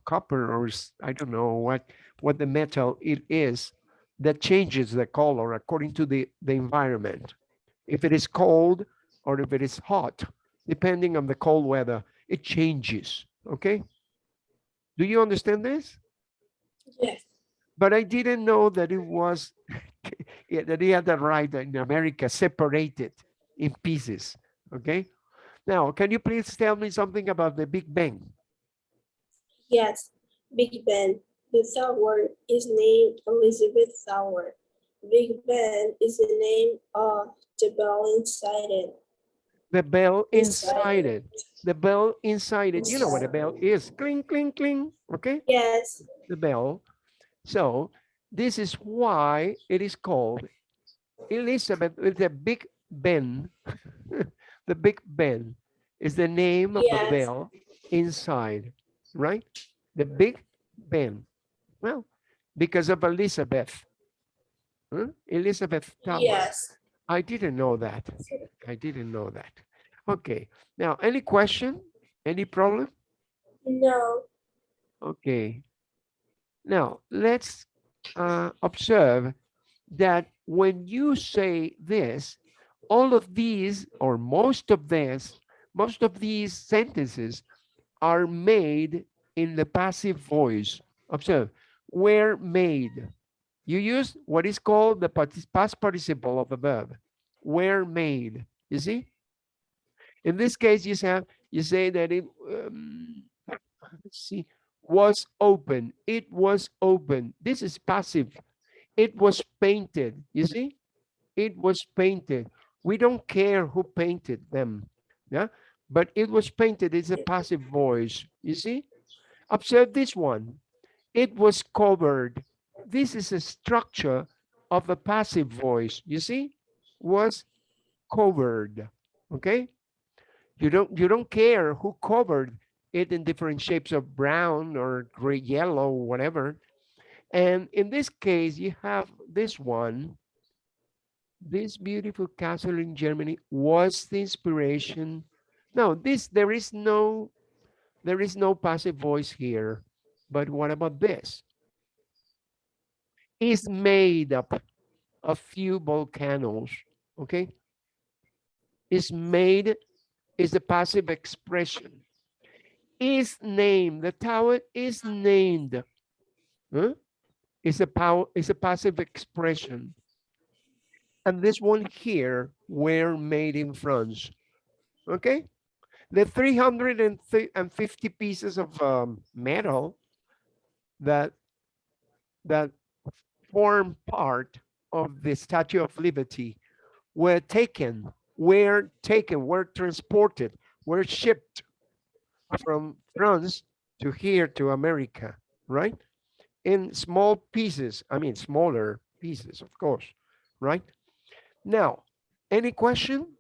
Speaker 1: copper or I don't know what, what the metal it is that changes the color according to the, the environment. If it is cold or if it is hot, depending on the cold weather, it changes, okay? Do you understand this?
Speaker 2: yes,
Speaker 1: But I didn't know that it was, that he had arrived in America separated in pieces, okay? Now, can you please tell me something about the Big Bang?
Speaker 2: Yes, Big Ben. The tower is named Elizabeth Tower. Big Ben is the name of the bell inside it.
Speaker 1: The bell
Speaker 2: Inside
Speaker 1: inside it. The bell inside it. You know what a bell is. Cling, cling, cling. Okay.
Speaker 2: Yes,
Speaker 1: the bell. So this is why it is called Elizabeth with the Big Ben. the Big Ben is the name of the bell inside, right? The Big Ben. Well, because of Elizabeth. Huh? Elizabeth Tower.
Speaker 2: yes.
Speaker 1: I didn't know that. I didn't know that. Okay. Now, any question? Any problem?
Speaker 2: No,
Speaker 1: Okay. Now, let's uh, observe that when you say this, all of these or most of this, most of these sentences are made in the passive voice. Observe, were made. You use what is called the past participle of a verb. Were made. You see? In this case, you have you say that it um, see was open. It was open. This is passive. It was painted. You see? It was painted. We don't care who painted them. Yeah. But it was painted. It's a passive voice. You see? Observe this one. It was covered. This is a structure of a passive voice. You see? Was covered. Okay? You don't you don't care who covered it in different shapes of brown or gray yellow whatever and in this case you have this one this beautiful castle in germany was the inspiration no this there is no there is no passive voice here but what about this is made up of few volcanoes okay is made is the passive expression is named. The tower is named. Huh? It's a power. It's a passive expression. And this one here were made in France. Okay. The 350 pieces of um, metal that that form part of the Statue of Liberty were taken, were taken, were transported, were shipped from France to here to America, right? In small pieces, I mean, smaller pieces, of course, right? Now, any question?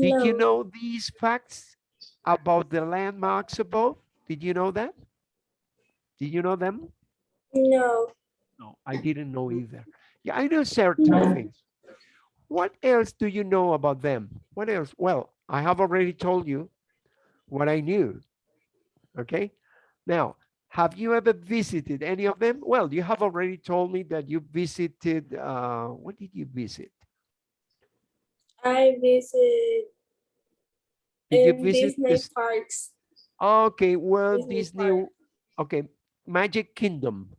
Speaker 1: Did you know these facts about the landmarks above? Did you know that? Did you know them?
Speaker 2: no.
Speaker 1: No, I didn't know either. Yeah, I know certain things. What else do you know about them? What else? Well, I have already told you what I knew. Okay. Now, have you ever visited any of them? Well, you have already told me that you visited, uh, what did you visit?
Speaker 2: I visit
Speaker 1: Did you visit
Speaker 2: Disney
Speaker 1: this?
Speaker 2: parks.
Speaker 1: Okay, well,
Speaker 2: Disney
Speaker 1: Disney,
Speaker 2: Park.
Speaker 1: okay, Magic Kingdom,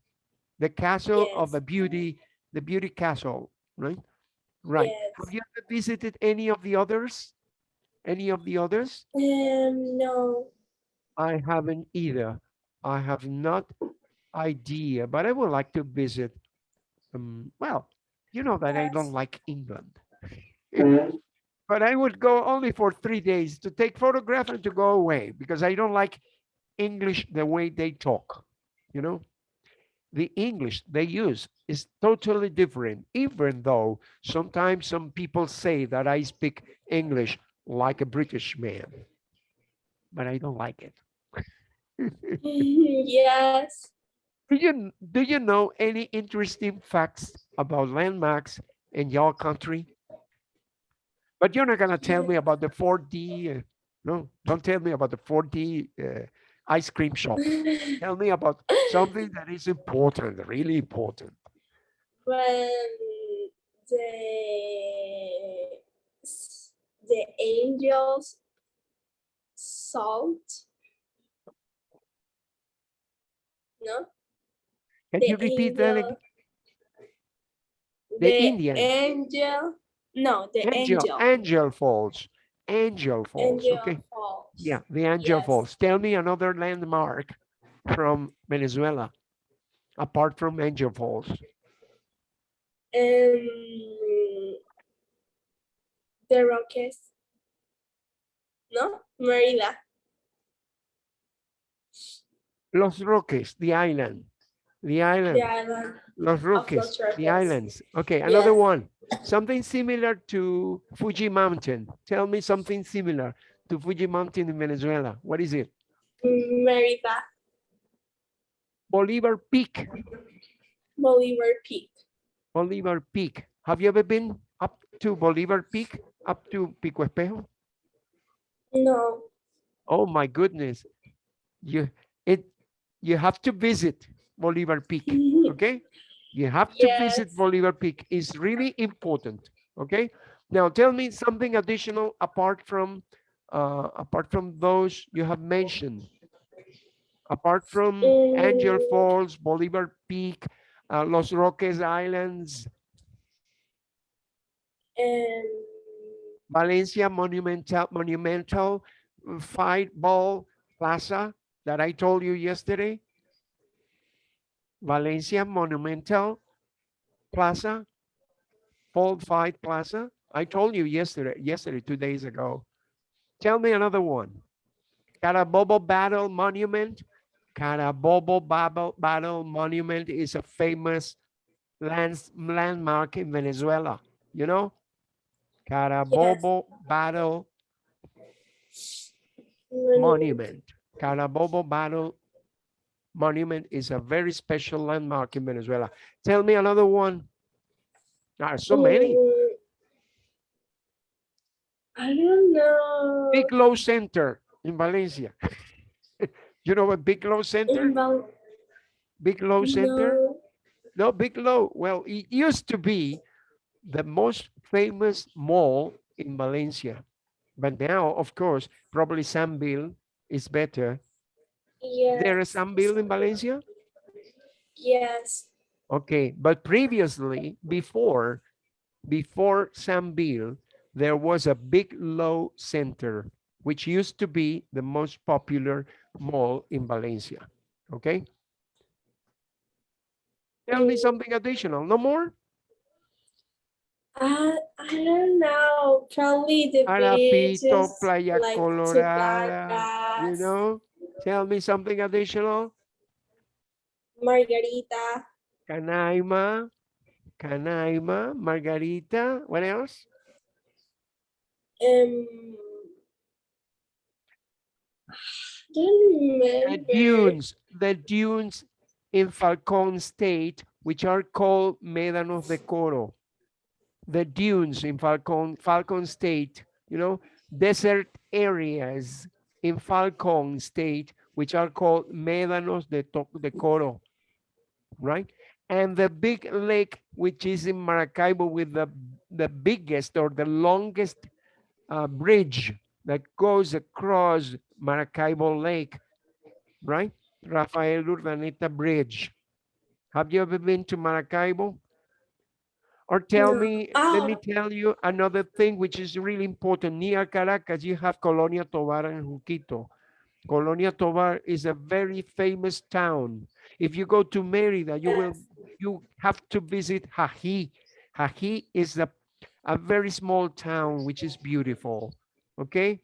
Speaker 1: the castle of
Speaker 2: Yes.
Speaker 1: the beauty, the beauty castle, right? Right.
Speaker 2: Yes.
Speaker 1: Have you ever visited any of the others? Any of the others?
Speaker 2: Um, no.
Speaker 1: I haven't either. I have not idea, but I would like to visit. Um, well, you know that I don't like England. Mm-hmm. but I would go only for three days to take photograph and to go away because I don't like English the way they talk. You know, the English they use is totally different, even though sometimes some people say that I speak English like a British man, but I don't like it.
Speaker 2: yes.
Speaker 1: Do you do you know any interesting facts about landmarks in your country? But you're not gonna tell me about the 4D. Uh, no, don't tell me about the 4D uh, ice cream shop. Tell me about something that is important, really important.
Speaker 2: when the the angels salt no
Speaker 1: Can
Speaker 2: the
Speaker 1: you repeat that? again? The
Speaker 2: the
Speaker 1: Indian.
Speaker 2: angel no the
Speaker 1: Angel,
Speaker 2: angel
Speaker 1: angel falls. Angel Falls.
Speaker 2: Angel
Speaker 1: Okay.
Speaker 2: Falls.
Speaker 1: Yeah, the Angel
Speaker 2: Yes.
Speaker 1: Falls. Tell me another landmark from Venezuela, apart from Angel Falls.
Speaker 2: Um, the Roques. No, Merida.
Speaker 1: Los Roques, the island. The island.
Speaker 2: The island.
Speaker 1: Los Roques,
Speaker 2: Los
Speaker 1: the islands. Okay, another
Speaker 2: Yes.
Speaker 1: one. Something similar to Fuji Mountain. Tell me something similar to Fuji Mountain in Venezuela. What is it?
Speaker 2: Merida.
Speaker 1: Bolivar Peak.
Speaker 2: Bolivar Peak.
Speaker 1: Bolivar Peak. Have you ever been up to Bolivar Peak? Up to Pico Espejo?
Speaker 2: No.
Speaker 1: Oh my goodness. You it you have to visit Bolivar Peak. Okay? You have to visit Bolivar Peak. It's really important. Okay? Now tell me something additional apart from uh apart from those you have mentioned. Apart from Angel
Speaker 2: Mm.
Speaker 1: Falls, Bolivar Peak, uh, Los Roques Islands,
Speaker 2: And
Speaker 1: Valencia Monumental Monumental Fight Ball Plaza that I told you yesterday. Valencia Monumental Plaza, Fall Fight Plaza. I told you yesterday, yesterday, two days ago. Tell me another one. Carabobo Battle Monument. Carabobo Battle, Battle Monument is a famous lands, landmark in Venezuela. You know? Carabobo Battle Monument. Carabobo Battle Monument is a very special landmark in Venezuela. Tell me another one. There are so many.
Speaker 2: Mm, I don't know.
Speaker 1: Big Low Center in Valencia. you know what Big Low Center? Big Low Center?
Speaker 2: no.
Speaker 1: No, Big Low. Well, it used to be the most famous mall in Valencia. But now, of course, probably San Sambil is better.
Speaker 2: Yes.
Speaker 1: There is Sambil in Valencia?
Speaker 2: Yes.
Speaker 1: Okay, but previously, before, before Sambil, there was a Big Low Center, which used to be the most popular mall in Valencia. Okay? Tell me eh. something additional. No more?
Speaker 2: I I don't know. Probably the
Speaker 1: Arapito,
Speaker 2: beaches,
Speaker 1: Playa
Speaker 2: like
Speaker 1: Colorada, you know? Tell me something additional.
Speaker 2: Margarita.
Speaker 1: Canaima, Canaima, Margarita, what else?
Speaker 2: Um.
Speaker 1: The dunes, the dunes in Falcon State, which are called Médanos de Coro. The dunes in Falcon, Falcon State, you know, desert areas in Falcon State, which are called Médanos de, de Coro, right? And the big lake, which is in Maracaibo with the, the biggest or the longest uh, bridge that goes across Maracaibo Lake, right? Rafael Urdaneta Bridge. Have you ever been to Maracaibo? Or tell me, let me
Speaker 2: Ah.
Speaker 1: tell you another thing which is really important. Near Caracas, you have Colonia Tovar and Junquito. Colonia Tovar is a very famous town. If you go to Merida, you will, you have to visit Jají. Jají is a, a very small town which is beautiful. Okay?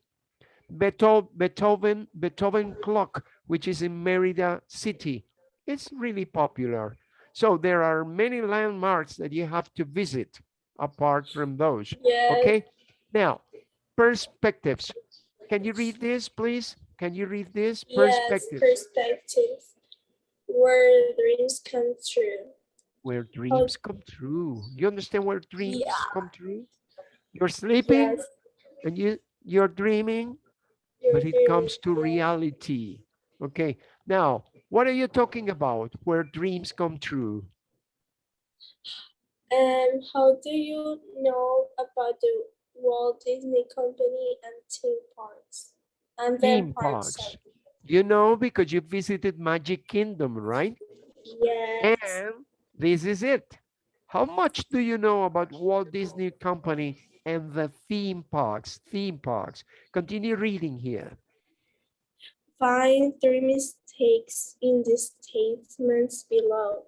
Speaker 1: Beethoven, Beethoven, Beethoven clock, which is in Merida City. It's really popular. So there are many landmarks that you have to visit apart from those.
Speaker 2: Yes.
Speaker 1: Okay, now perspectives. Can you read this, please? Can you read this? Perspectives.
Speaker 2: Yes.
Speaker 1: Perspectives.
Speaker 2: Where dreams come true.
Speaker 1: Where dreams come true. You understand where dreams
Speaker 2: Yeah.
Speaker 1: come true? You're sleeping
Speaker 2: Yes.
Speaker 1: and you you're dreaming,
Speaker 2: your
Speaker 1: but it comes to reality. Okay, now what are you talking about? Where dreams come true?
Speaker 2: And how do you know about the Walt Disney Company and theme parks? And their
Speaker 1: Theme
Speaker 2: parks.
Speaker 1: parks. You know because you visited Magic Kingdom, right?
Speaker 2: Yes.
Speaker 1: And this is it. How much do you know about Walt Disney Company and the theme parks, theme parks. Continue reading here.
Speaker 2: Find three mistakes in the statements below.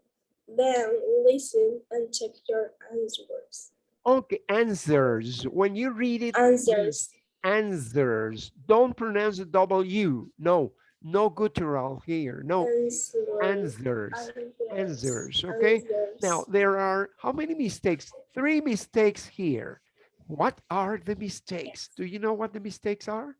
Speaker 2: Then listen and check your answers.
Speaker 1: Okay, answers. When you read it,
Speaker 2: Answers.
Speaker 1: answers. Don't pronounce the W. No, no guttural here. No,
Speaker 2: Answers.
Speaker 1: answers. Answers, okay? Now, there are how many mistakes? Three mistakes here. What are the mistakes? Do you know what the mistakes are?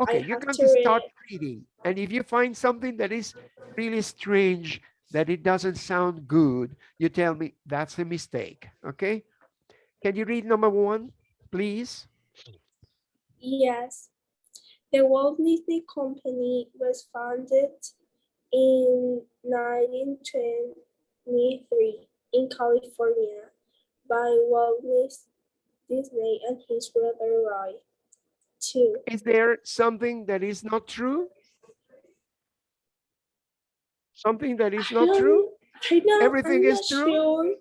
Speaker 1: Okay, you're
Speaker 2: have
Speaker 1: going
Speaker 2: to
Speaker 1: to start reading. And if you find something that is really strange, that it doesn't sound good, you tell me that's a mistake, okay? Can you read number one, please?
Speaker 2: Yes. The Walt Disney Company was founded in 1923 in California by Walt Disney and his brother Roy.
Speaker 1: Is there something that is not true? Something that is
Speaker 2: I
Speaker 1: not true
Speaker 2: I know,
Speaker 1: Everything
Speaker 2: I'm
Speaker 1: is true?
Speaker 2: Sure.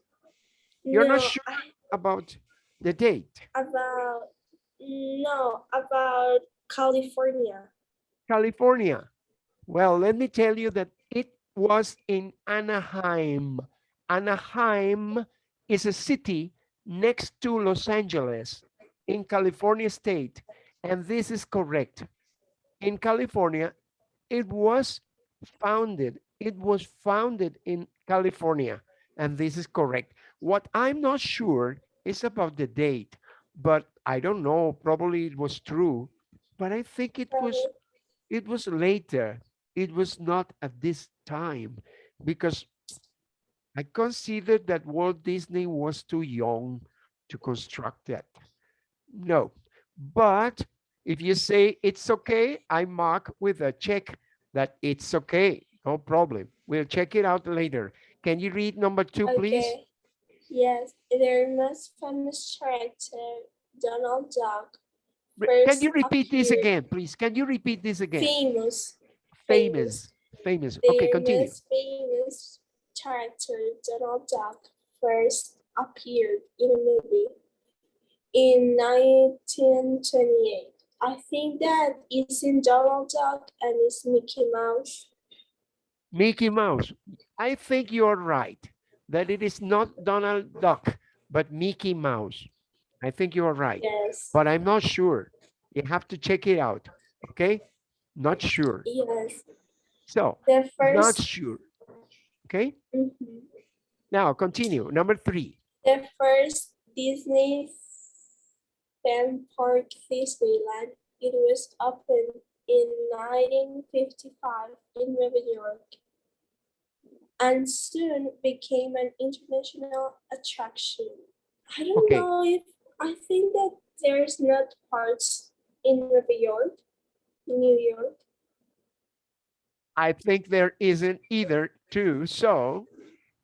Speaker 1: You're not sure?
Speaker 2: I-
Speaker 1: about the date?
Speaker 2: about no about California.
Speaker 1: California. Well, let me tell you that it was in Anaheim. Anaheim is a city next to Los Angeles in California state. And this is correct. In California, it was founded. It was founded in California. And this is correct. What I'm not sure is about the date, but I don't know. Probably it was true, but I think it was it was later. It was not at this time because I considered that Walt Disney was too young to construct that. No, but if you say it's okay, I mark with a check that it's okay. No problem. We'll check it out later. Can you read number two, please?
Speaker 2: Okay. Yes, their most famous character, Donald Duck.
Speaker 1: Can you repeat this again, please? Can you repeat this again?
Speaker 2: Famous.
Speaker 1: Famous, famous. Okay,
Speaker 2: Their
Speaker 1: continue.
Speaker 2: most famous character, Donald Duck, first appeared in a movie in 1928. I think that it's in Donald Duck and it's Mickey Mouse.
Speaker 1: Mickey Mouse. I think you're right that it is not Donald Duck, but Mickey Mouse. I think you're right,
Speaker 2: Yes.
Speaker 1: but I'm not sure. You have to check it out. Okay, not sure.
Speaker 2: Yes.
Speaker 1: So
Speaker 2: The first...
Speaker 1: not sure. Okay,
Speaker 2: Mhm.
Speaker 1: now continue. Number three.
Speaker 2: The first Disney theme park, Disneyland, it was opened in 1955 in New York and soon became an international attraction. I don't
Speaker 1: Okay.
Speaker 2: know if I think that there's not parts in New York, New York.
Speaker 1: I think there isn't either too. So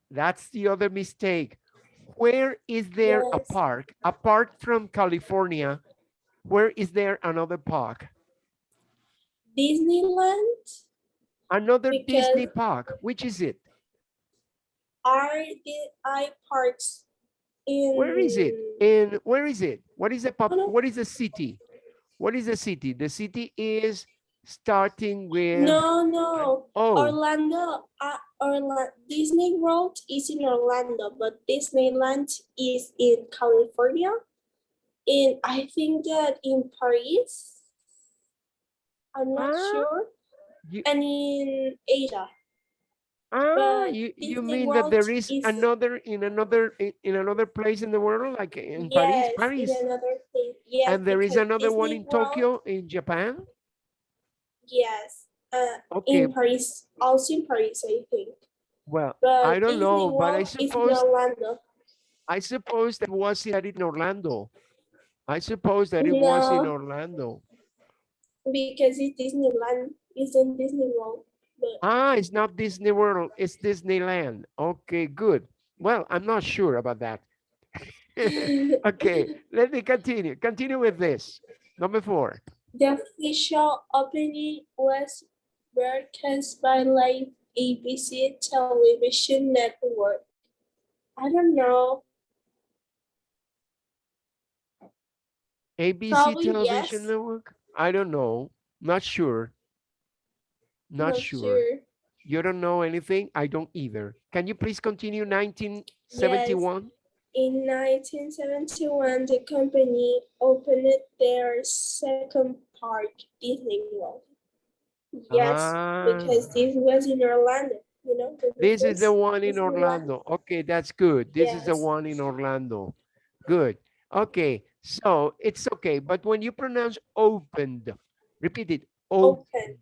Speaker 1: that's the other mistake. Where is there a
Speaker 2: Yes.
Speaker 1: park apart from California? Where is there another park?
Speaker 2: Disneyland
Speaker 1: Another Disney park. Which is it?
Speaker 2: are the I parks in
Speaker 1: Where is it? In where is it? What is the pop? What is the city? What is the city? The city is starting with
Speaker 2: No, no.
Speaker 1: oh
Speaker 2: Orlando, uh, Orlando, Disney World is in Orlando, but Disneyland is in California. and I think that in Paris. I'm not
Speaker 1: Ah,
Speaker 2: sure.
Speaker 1: you-
Speaker 2: And in Asia.
Speaker 1: ah
Speaker 2: but
Speaker 1: you you
Speaker 2: Disney
Speaker 1: mean that there is
Speaker 2: is-
Speaker 1: another in another in, in another place in the world like in Paris
Speaker 2: yes,
Speaker 1: Paris
Speaker 2: in another place. Yes,
Speaker 1: and there is another one in
Speaker 2: World-
Speaker 1: Tokyo in Japan
Speaker 2: Yes. Uh,
Speaker 1: okay
Speaker 2: in Paris, also in Paris, I think.
Speaker 1: well
Speaker 2: But
Speaker 1: I don't know but I
Speaker 2: World is in
Speaker 1: suppose. I suppose that was that in Orlando I suppose that it was in
Speaker 2: No.
Speaker 1: Orlando
Speaker 2: because it's Disneyland. It's in Disney World. But
Speaker 1: Ah, it's not Disney World, it's Disneyland. Okay, good. Well, I'm not sure about that. Okay, let me continue. Continue with this. Number four.
Speaker 2: The official opening was broadcast by live ABC television network. I don't know.
Speaker 1: ABC
Speaker 2: Probably
Speaker 1: television
Speaker 2: yes.
Speaker 1: network? I don't know. Not sure. Not, sure. You don't know anything? I don't either. Can you please continue 1971?
Speaker 2: In 1971, the company opened their second park, Disney World. Yes, because
Speaker 1: Ah,
Speaker 2: this was in Orlando, you know.
Speaker 1: This is the one in
Speaker 2: Disneyland.
Speaker 1: Orlando. Okay, that's good. This is the one in Orlando. Good. Okay, so it's okay. But when you pronounce opened, repeat it. Open.
Speaker 2: Open,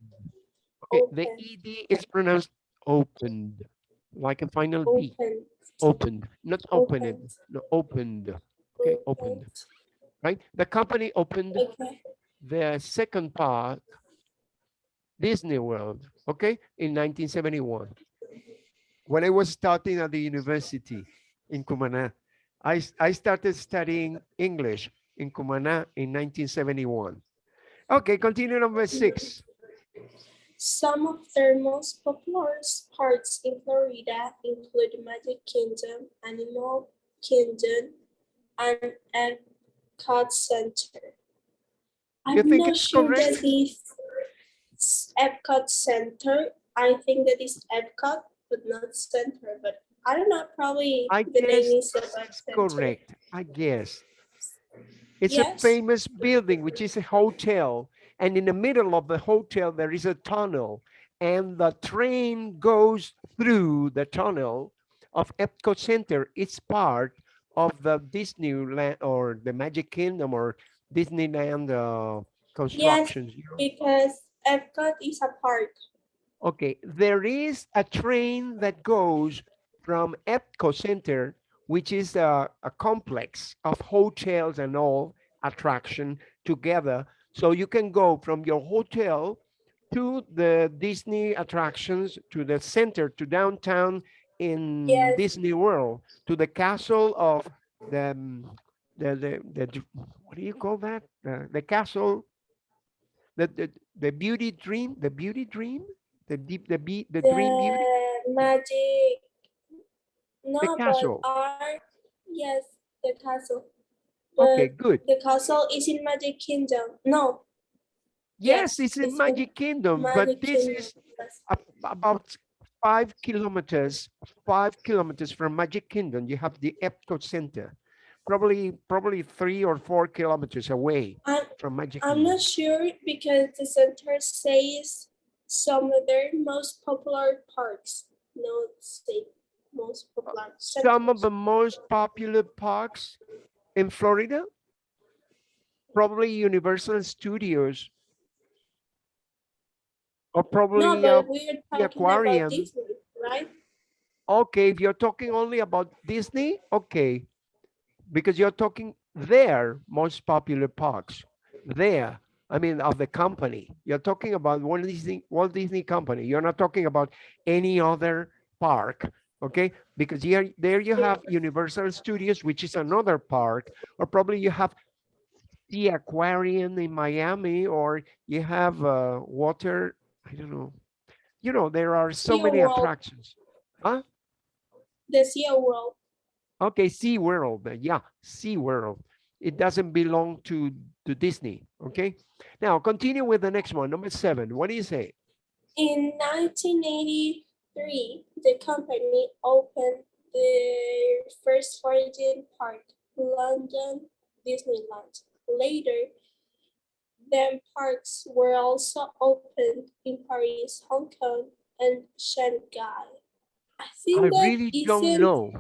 Speaker 1: Okay, the. ED is pronounced opened, like a final B.
Speaker 2: open,
Speaker 1: Opened, not opened,
Speaker 2: Opened.
Speaker 1: no, opened. Okay, opened. Right? The company opened
Speaker 2: Okay,
Speaker 1: the second park, Disney World, okay, in 1971. When I was starting at the university in Cumana, I, I started studying English in Cumana in 1971. Okay, continue number six.
Speaker 2: Some of their most popular parks in Florida include Magic Kingdom, Animal Kingdom, and Epcot Center. I'm
Speaker 1: think
Speaker 2: not
Speaker 1: it's
Speaker 2: sure that
Speaker 1: correct?
Speaker 2: this Epcot Center. I think that is Epcot, but not Center. But I don't know. Probably
Speaker 1: I
Speaker 2: the name is Epcot Center.
Speaker 1: correct, I guess. It's
Speaker 2: Yes.
Speaker 1: a famous building, which is a hotel. And in the middle of the hotel, there is a tunnel. And the train goes through the tunnel of Epcot Center. It's part of the Disneyland or the Magic Kingdom or Disneyland uh, constructions. know?
Speaker 2: Because Epcot is a park.
Speaker 1: Okay, there is a train that goes from Epcot Center, which is a, a complex of hotels and all attraction together. So you can go from your hotel to the Disney attractions, to the center, to downtown in
Speaker 2: Yes.
Speaker 1: Disney World, to the castle of the, um, the, the, the, what do you call that? The, the castle, the, the, the beauty dream, the beauty dream? The deep, the be, the dream beauty,
Speaker 2: The magic. No, but
Speaker 1: castle.
Speaker 2: art. Yes, the castle.
Speaker 1: Okay, good.
Speaker 2: the castle is in Magic Kingdom. No,
Speaker 1: Yes,
Speaker 2: yes,
Speaker 1: it's in
Speaker 2: it's in
Speaker 1: Magic Kingdom, but this
Speaker 2: Kingdom.
Speaker 1: is about five kilometers, five kilometers from Magic Kingdom. You have the Epcot Center, probably, probably three or four kilometers away
Speaker 2: I'm,
Speaker 1: from Magic
Speaker 2: I'm
Speaker 1: Kingdom.
Speaker 2: not sure because the center says some of their most popular parks. No, say most popular.
Speaker 1: Some of the most popular parks in Florida, probably Universal Studios. Or probably,
Speaker 2: No,
Speaker 1: uh,
Speaker 2: we're talking
Speaker 1: aquarium.
Speaker 2: Disney, right?
Speaker 1: Okay, if you're talking only about Disney, okay. Because you're talking their most popular parks, there, I mean, of the company. You're talking about Walt Disney, Walt Disney Company. You're not talking about any other park, okay? Because here, there you have Universal Studios, which is another park, or probably you have the aquarium in Miami, or you have uh, water, I don't know. You know, there are so many
Speaker 2: SeaWorld.
Speaker 1: attractions.
Speaker 2: The Sea World.
Speaker 1: Okay, Sea World, yeah, Sea World. It doesn't belong to, to Disney, okay? Now, continue with the next one, number seven. What do you say?
Speaker 2: In 1983, the company opened their first foreign park, London Disneyland. Later, then parks were also opened in Paris, Hong Kong, and Shanghai. I think
Speaker 1: I
Speaker 2: that
Speaker 1: really
Speaker 2: is
Speaker 1: don't
Speaker 2: in-
Speaker 1: know.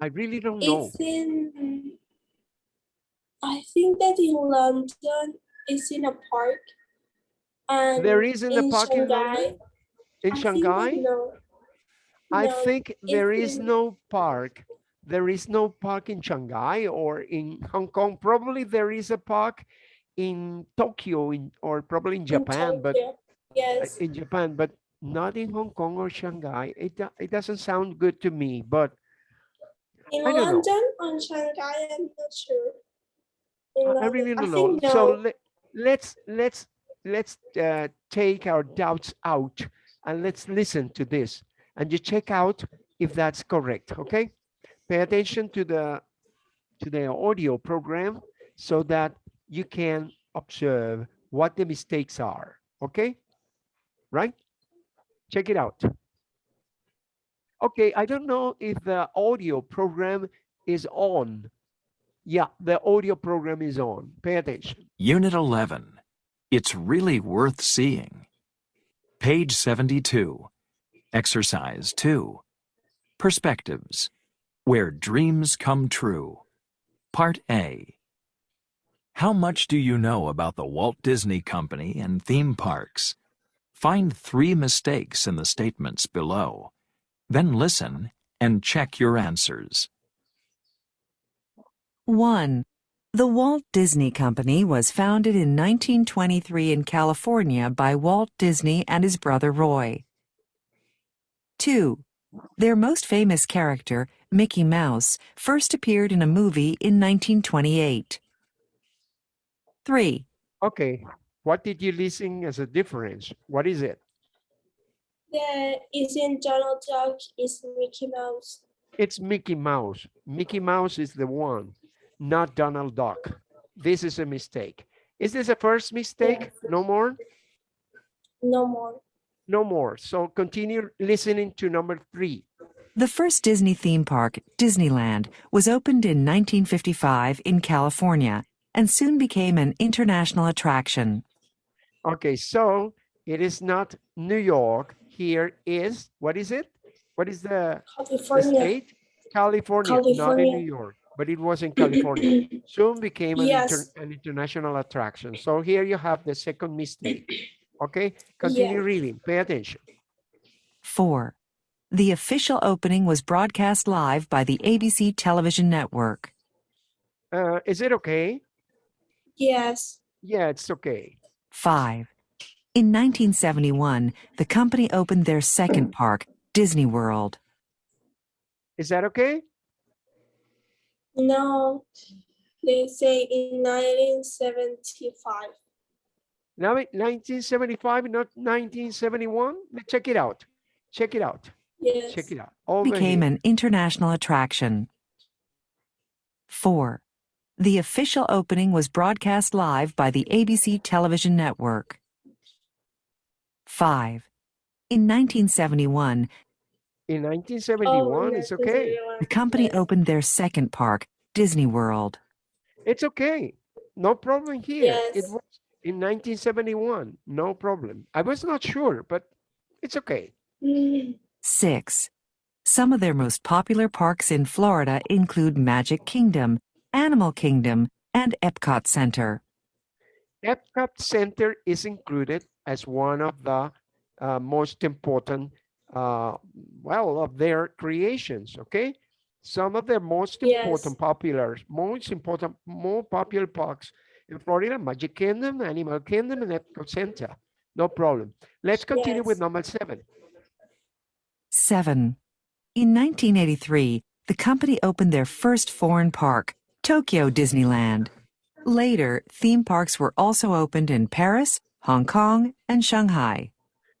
Speaker 1: I really don't know.
Speaker 2: It's in. I think that in London, it's in a park. And
Speaker 1: There a
Speaker 2: in
Speaker 1: park in
Speaker 2: Shanghai,
Speaker 1: London? In
Speaker 2: I think
Speaker 1: Shanghai?
Speaker 2: no.
Speaker 1: I
Speaker 2: No,
Speaker 1: think there is no park. There is no park in Shanghai or in Hong Kong. Probably there is a park in Tokyo in, or probably in
Speaker 2: in
Speaker 1: Japan, but uh,
Speaker 2: Yes,
Speaker 1: in Japan, but not in Hong Kong or Shanghai. It, it doesn't sound good to me, but
Speaker 2: in
Speaker 1: I know.
Speaker 2: London or Shanghai, I'm not sure.
Speaker 1: I I really don't know.
Speaker 2: think
Speaker 1: So let, let's let's let's uh, take our doubts out and let's listen to this and you check out if that's correct. Okay, pay attention to the to the audio program so that you can observe what the mistakes are. Okay? Right? Check it out. Okay, I don't know if the audio program is on. Yeah, the audio program is on. Pay attention.
Speaker 3: Unit 11. It's really worth seeing. Page 72. Exercise 2. Perspectives. Where dreams come true. Part A. How much do you know about the Walt Disney Company and theme parks? Find three mistakes in the statements below. Then listen and check your answers.
Speaker 4: 1. The Walt Disney Company was founded in 1923 in California by Walt Disney and his brother Roy. 2. Their most famous character, Mickey Mouse, first appeared in a movie in 1928. 3.
Speaker 1: Okay, what did you listen as a difference? What is it?
Speaker 2: The isn't Donald Duck is Mickey Mouse.
Speaker 1: It's Mickey Mouse. Mickey Mouse is the one, not Donald Duck. This is a mistake. Is this a first mistake? No more?
Speaker 2: No more.
Speaker 1: No more. So continue listening to number three.
Speaker 4: The first Disney theme park, Disneyland, was opened in 1955 in California and soon became an international attraction.
Speaker 1: Okay, so it is not New York. Here is, what is it? What is the, the
Speaker 2: California.
Speaker 1: state? California, not in New York, but it was in California. Soon became an, inter- an international attraction. So here you have the second mistake. Okay, continue
Speaker 2: Yeah.
Speaker 1: reading. Pay attention.
Speaker 4: 4. The official opening was broadcast live by the ABC television network.
Speaker 1: Uh, is it okay?
Speaker 2: Yes.
Speaker 1: Yeah, it's okay.
Speaker 4: 5. In 1971, the company opened their second park, Disney World.
Speaker 1: Is that okay?
Speaker 2: No. They say in 1975.
Speaker 1: Now, it- 1975, not 1971. Let's Check it out. Check it out.
Speaker 2: Yes.
Speaker 1: Check it out. Over
Speaker 4: became
Speaker 1: here.
Speaker 4: an international attraction. 4. The official opening was broadcast live by the ABC television network. 5. In 1971,
Speaker 1: In
Speaker 2: Oh,
Speaker 1: 1971, it's
Speaker 2: yes,
Speaker 1: okay.
Speaker 4: the company opened their second park, Disney World.
Speaker 1: It's okay. No problem here. It was in 1971. No problem. I was not sure, but it's okay.
Speaker 4: 6. Some of their most popular parks in Florida include Magic Kingdom, Animal Kingdom, and Epcot Center.
Speaker 1: Epcot Center is included as one of the uh, most important, uh, well, of their creations, okay? Some of their most
Speaker 2: Yes.
Speaker 1: important popular, most important, more popular parks in Florida, Magic Kingdom, Animal Kingdom, and Epcot Center. No problem. Let's continue with number seven.
Speaker 4: 7. In 1983, the company opened their first foreign park, Tokyo Disneyland. Later, theme parks were also opened in Paris, Hong Kong, and Shanghai.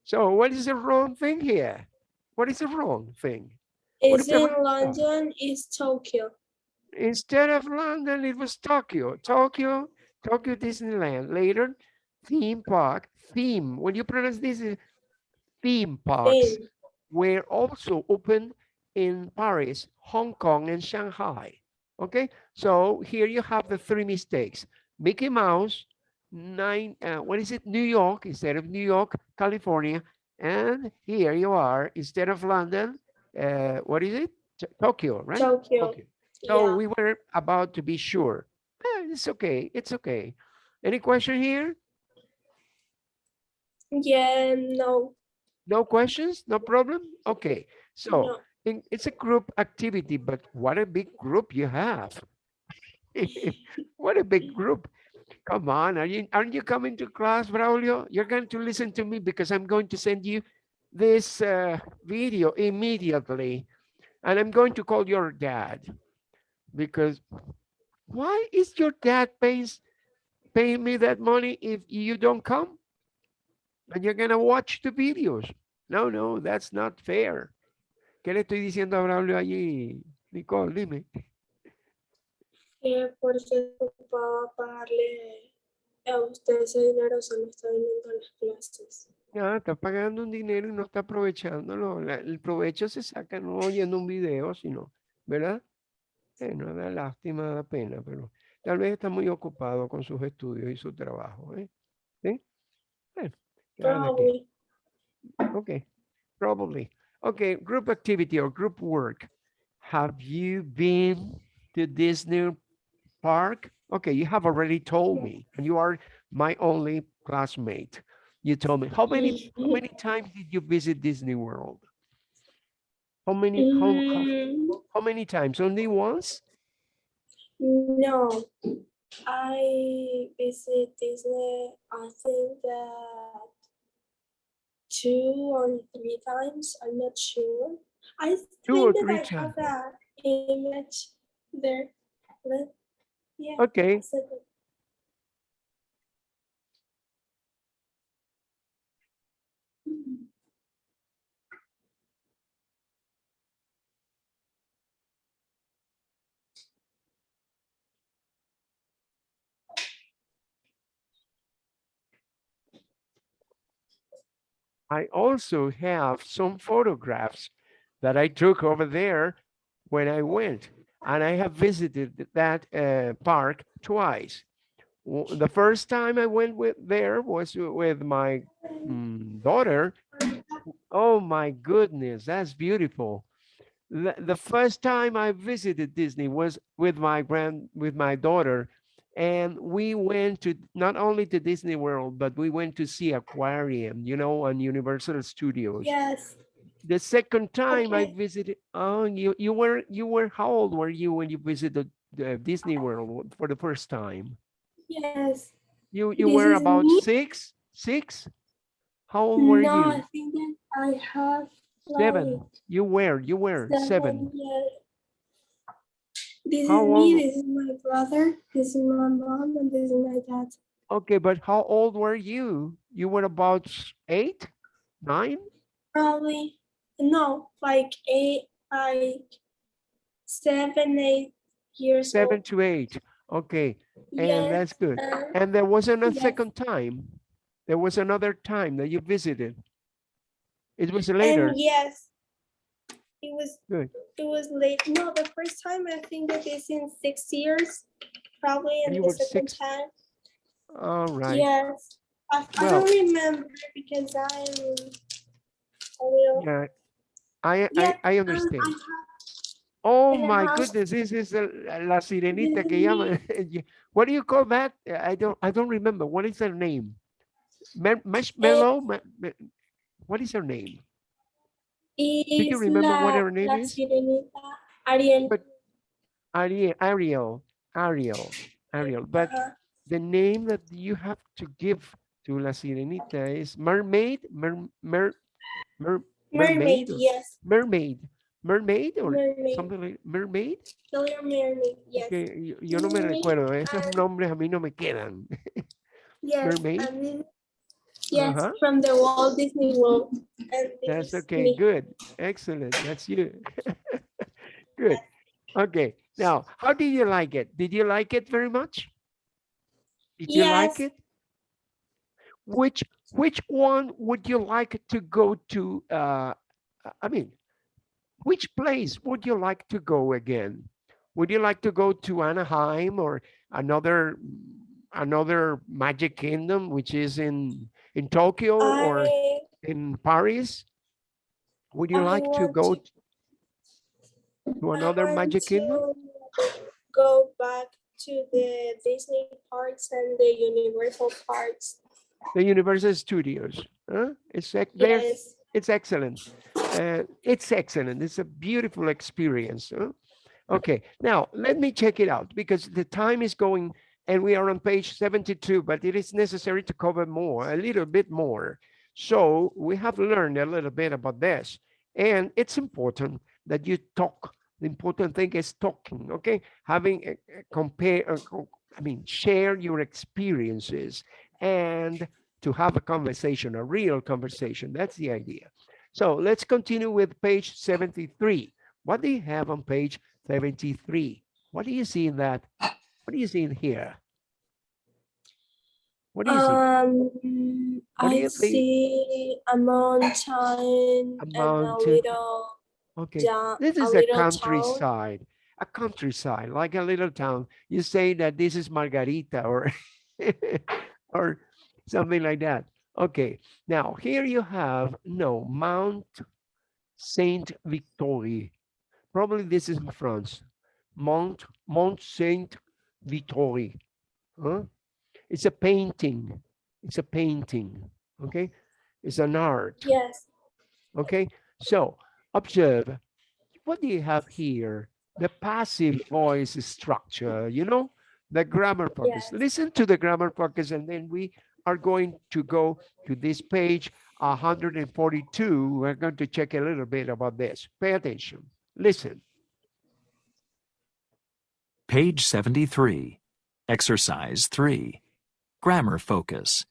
Speaker 1: So what is the wrong thing here? What is the wrong thing?
Speaker 2: Is in? London is Tokyo.
Speaker 1: Instead of London, it was Tokyo. Tokyo, Tokyo Disneyland. Later, theme park, theme. When you pronounce this, is theme parks
Speaker 2: In
Speaker 1: were also open in Paris, Hong Kong, and Shanghai. Okay, so here you have the three mistakes. Mickey Mouse, nine, uh, what is it? New York instead of New York, California. And here you are, instead of London, uh, what is it? T- Tokyo, right?
Speaker 2: Tokyo.
Speaker 1: So
Speaker 2: yeah.
Speaker 1: we were about to be sure. Eh, it's okay. It's okay. Any question here?
Speaker 2: Yeah, no.
Speaker 1: No questions? No problem? Okay. So
Speaker 2: no.
Speaker 1: it's a group activity, but what a big group you have. what a big group. Come on. Are you, aren't you coming to class, Braulio? You're going to listen to me because I'm going to send you this uh, video immediately. And I'm going to call your dad because why is your dad paying, paying me that money if you don't come? And you're gonna watch the videos. No, no, that's not fair. ¿Qué le estoy diciendo a Braulio allí, Nicole? Dime.
Speaker 2: Que porque ocupaba pagarle a usted ese dinero se lo está viniendo a las clases.
Speaker 1: Ya, está pagando un dinero y no está aprovechándolo. la- el provecho se saca no oyendo un video, sino, ¿verdad? Eh, no da lástima, da pena, pero tal vez está muy ocupado con sus estudios y su trabajo, ¿eh? ¿Sí? Bueno.
Speaker 2: Probably.
Speaker 1: Okay, probably. Okay, group activity or group work. Have you been to Disney Park? Okay, you have already told me, and you are my only classmate. You told me how many how many times did you visit Disney World? How many how, how,
Speaker 2: Mm,
Speaker 1: how many times? Only once?
Speaker 2: no, I visit Disney. I think that two or three times. I'm not sure. I
Speaker 1: Two
Speaker 2: think
Speaker 1: or
Speaker 2: that
Speaker 1: three
Speaker 2: I have that image there. Let- Yeah.
Speaker 1: Okay. I also have some photographs that I took over there when I went, and I have visited that uh, park twice. The first time I went with there was with my mm, daughter. Oh my goodness, that's beautiful. The, the first time I visited Disney was with my grand with my daughter, and we went to not only to Disney World, but we went to see aquarium, you know, on Universal Studios.
Speaker 2: Yes,
Speaker 1: The second time I visited, oh, you you were you were how old were you when you visited the uh, Disney World for the first time?
Speaker 2: yes.
Speaker 1: You you
Speaker 2: This
Speaker 1: were about
Speaker 2: me?
Speaker 1: six six. How old were
Speaker 2: no,
Speaker 1: you?
Speaker 2: I think that I have
Speaker 1: Seven. You were you were seven.
Speaker 2: yeah. This
Speaker 1: How
Speaker 2: is me, this is my brother, this is my mom, and this is my dad.
Speaker 1: Okay, but how old were you? You were about eight, nine?
Speaker 2: Probably, no, like eight, like seven, eight years
Speaker 1: Seven
Speaker 2: old.
Speaker 1: to eight. Okay, and
Speaker 2: Yes,
Speaker 1: that's good. And there wasn't a
Speaker 2: yes.
Speaker 1: second time. There was another time that you visited. It was later.
Speaker 2: And yes, it was,
Speaker 1: Good.
Speaker 2: it was late. No, the first time I think that is in six years, probably, and
Speaker 1: You
Speaker 2: the second
Speaker 1: six?
Speaker 2: time.
Speaker 1: All right.
Speaker 2: Yes, I, I don't remember because I'm a little.
Speaker 1: Yeah. I, I,
Speaker 2: Yeah,
Speaker 1: I
Speaker 2: um,
Speaker 1: understand.
Speaker 2: I have-
Speaker 1: Oh my
Speaker 2: house.
Speaker 1: goodness, this is the- la sirenita que llaman. Ye- What do you call that? I don't, I don't remember. What is her name? Marshmallow? Ma- ma- What is her name? you
Speaker 2: is
Speaker 1: remember what her name
Speaker 2: la
Speaker 1: is?
Speaker 2: Sirenita Ariel.
Speaker 1: But- Ariel, Ariel, Ariel, Ariel. But
Speaker 2: uh,
Speaker 1: the name that you have to give to La Sirenita is mermaid, mer, mer, mer,
Speaker 2: mermaid,
Speaker 1: or-
Speaker 2: yes,
Speaker 1: mermaid, mermaid or
Speaker 2: mermaid,
Speaker 1: something like mermaid.
Speaker 2: killer mermaid, yes,
Speaker 1: Que yo, yo no me
Speaker 2: Mermaid
Speaker 1: recuerdo, esos
Speaker 2: and-
Speaker 1: nombres a mí no me quedan.
Speaker 2: yes.
Speaker 1: mermaid?
Speaker 2: I mean, yes,
Speaker 1: Uh-huh.
Speaker 2: from the Walt Disney World.
Speaker 1: That's okay,
Speaker 2: me.
Speaker 1: good, excellent, that's you. Good, okay, now, how did you like it? Did you like it very much? Did you like it? Which, which one would you like to go to, uh, I mean, which place would you like to go again? Would you like to go to Anaheim or another, another Magic Kingdom, which is in, in Tokyo or in Paris? Would you
Speaker 2: I
Speaker 1: like to go
Speaker 2: to-
Speaker 1: to another Magic Kingdom?
Speaker 2: Go back to the Disney parks and the Universal parks.
Speaker 1: The Universal Studios, huh? It's, ex- they're-
Speaker 2: Yes,
Speaker 1: it's excellent. Uh, it's excellent. It's a beautiful experience. huh? Okay, now let me check it out because the time is going and we are on page 72, but it is necessary to cover more, a little bit more. So we have learned a little bit about this and it's important that you talk. The important thing is talking, okay? Having a, a compare, uh, co- I mean, share your experiences and to have a conversation, a real conversation. That's the idea. So let's continue with page 73. What do you have on page 73? What do you see in that? What do you see in here? What do you see?
Speaker 2: Um,
Speaker 1: What
Speaker 2: I
Speaker 1: you think?
Speaker 2: see a mountain
Speaker 1: A
Speaker 2: and a
Speaker 1: mountain.
Speaker 2: little
Speaker 1: Okay.
Speaker 2: down,
Speaker 1: This is a
Speaker 2: town.
Speaker 1: countryside, a countryside, like a little town. You say that this is Margarita or or something like that. Okay, now here you have no Mount Saint Victoire. Probably this is in France. Mount Mount Saint Victoire. Huh? It's a painting. It's a painting. Okay, it's an art.
Speaker 2: Yes.
Speaker 1: Okay, so observe. What do you have here? The passive voice structure, you know, the grammar focus.
Speaker 2: Yes.
Speaker 1: Listen to the grammar focus, and then we are going to go to this page 142. We're going to check a little bit about this. Pay attention. Listen.
Speaker 3: Page 73. Exercise 3. Grammar focus.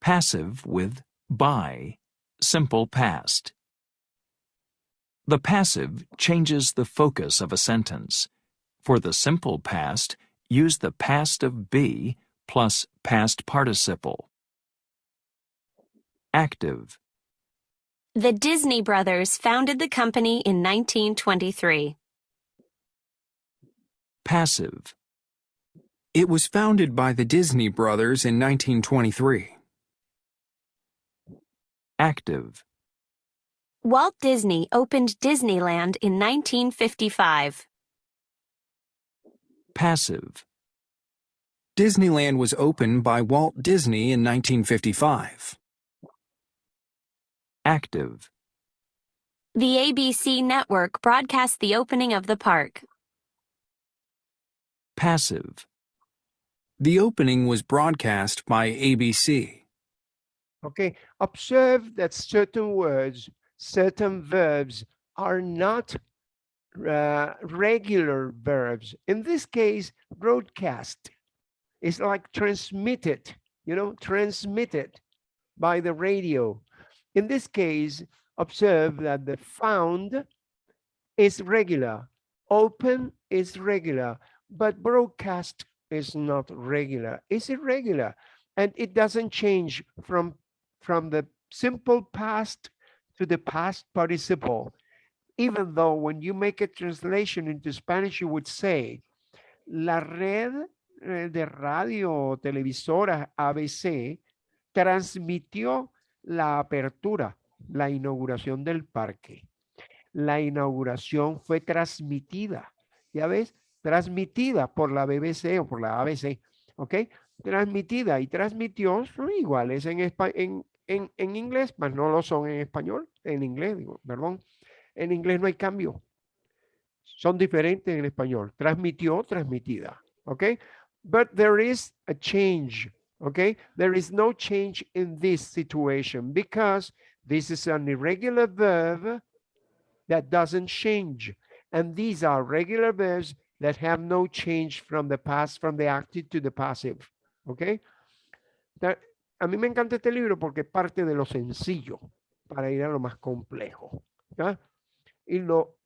Speaker 3: Passive with by. Simple past. The passive changes the focus of a sentence. For the simple past, use the past of be plus past participle. Active.
Speaker 5: The Disney brothers founded the company in 1923.
Speaker 3: Passive.
Speaker 6: It was founded by the Disney brothers in 1923.
Speaker 3: Active.
Speaker 5: Walt Disney opened Disneyland in 1955.
Speaker 3: Passive.
Speaker 6: Disneyland was opened by Walt Disney in 1955.
Speaker 3: Active.
Speaker 5: The ABC network broadcast the opening of the park.
Speaker 3: Passive.
Speaker 6: The opening was broadcast by ABC.
Speaker 1: Okay, observe that certain words, certain verbs are not uh, regular verbs. In this case, broadcast is like transmitted, you know, transmitted by the radio. In this case, observe that the found is regular, open is regular, but broadcast is not regular. It's irregular, and it doesn't change from from the simple past to the past participle. Even though when you make a translation into Spanish, you would say, la red eh, de radio televisora ABC transmitió la apertura, la inauguración del parque. La inauguración fue transmitida, ¿ya ves? Transmitida por la BBC o por la ABC, ¿ok? Transmitida y transmitió son iguales en, en, en, en inglés, mas no lo son en español, en inglés, digo, perdón. En inglés no hay cambio. Son diferentes en español. Transmitió, transmitida, ¿ok? But there is a change, okay? There is no change in this situation because this is an irregular verb that doesn't change. And these are regular verbs that have no change from the past, from the active to the passive, okay? A mí me encanta este libro porque parte de lo sencillo para ir a lo más complejo, ¿ya? Y lo,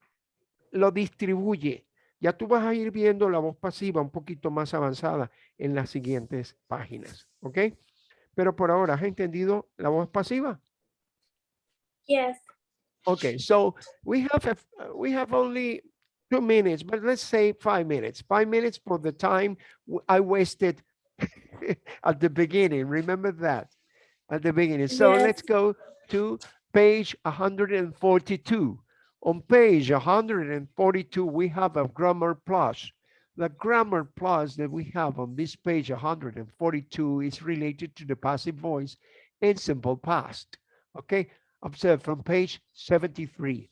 Speaker 1: lo distribuye. Ya tú vas a ir viendo la voz pasiva un poquito más avanzada en las siguientes páginas, ¿ok? Pero por ahora, ¿has entendido la voz pasiva?
Speaker 2: Yes.
Speaker 1: Okay, so we have a, we have only two minutes, but let's say five minutes. Five minutes for the time I wasted at the beginning. Remember that at the beginning. So let's go to page 142. On page 142, we have a grammar plus. The grammar plus that we have on this page 142 is related to the passive voice and simple past. Okay, observe from page 73.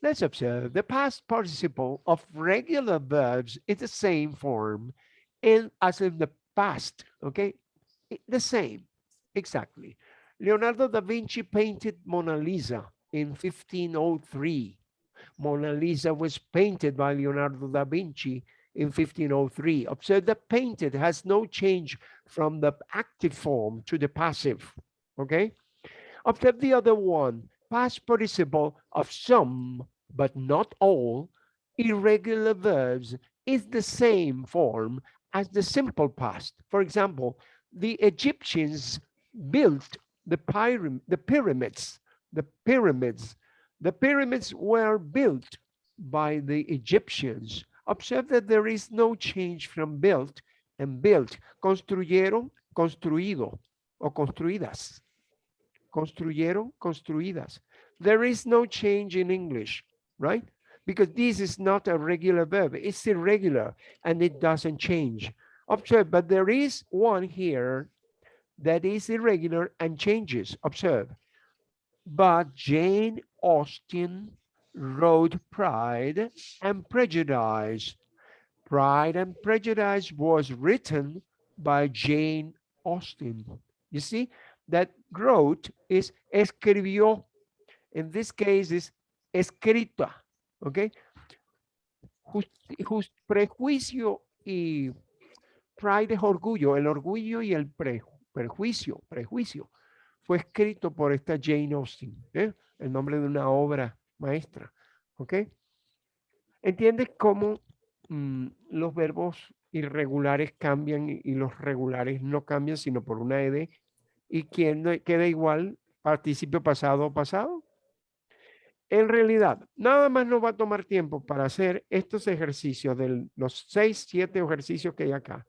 Speaker 1: Let's observe the past participle of regular verbs is the same form and as in the past, okay? The same, exactly. Leonardo da Vinci painted Mona Lisa in 1503. Mona Lisa was painted by Leonardo da Vinci in 1503. Observe that painted has no change from the active form to the passive, okay? Observe the other one, past participle of some, but not all, irregular verbs is the same form as the simple past. For example, the Egyptians built the pyram the pyramids, the pyramids. The pyramids were built by the Egyptians. Observe that there is no change from built and built. Construyeron, construido o construidas. Construyeron, construidas. There is no change in English, right? Because this is not a regular verb. It's irregular and it doesn't change. Observe, but there is one here that is irregular and changes. Observe. But Jane Austen wrote Pride and Prejudice. Pride and Prejudice was written by Jane Austen. You see, that wrote is escribió. In this case is escrita, okay? Just, just prejuicio y pride es orgullo, el orgullo y el pre, prejuicio, prejuicio, fue escrito por esta Jane Austen, ¿eh? El nombre de una obra maestra, ¿ok? ¿Entiendes cómo mm, los verbos irregulares cambian y, los regulares no cambian sino por una ed y quien no- queda igual participio pasado o pasado? En realidad, nada más nos va a tomar tiempo para hacer estos ejercicios de los seis, siete ejercicios que hay acá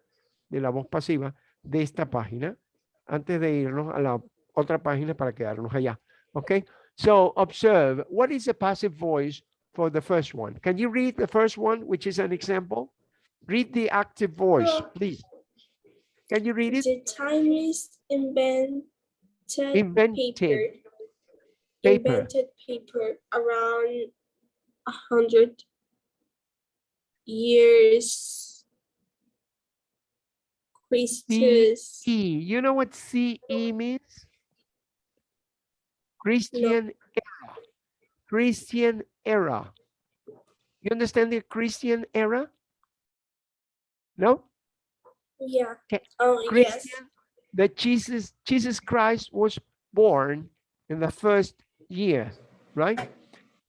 Speaker 1: de la voz pasiva de esta página antes de irnos a la otra página para quedarnos allá. Okay, so observe what is the passive voice for the first one. Can you read the first one, which is an example? Read the active voice, please. Can you read it?
Speaker 2: The Chinese invented
Speaker 1: Invented
Speaker 2: paper.
Speaker 1: paper.
Speaker 2: Invented paper around a hundred years. Christus.
Speaker 1: E. You know what CE means? Christian era. Christian era. You understand the Christian era? No?
Speaker 2: Yeah.
Speaker 1: Okay,
Speaker 2: Oh, yes.
Speaker 1: That Jesus, Jesus Christ was born in the first year, right?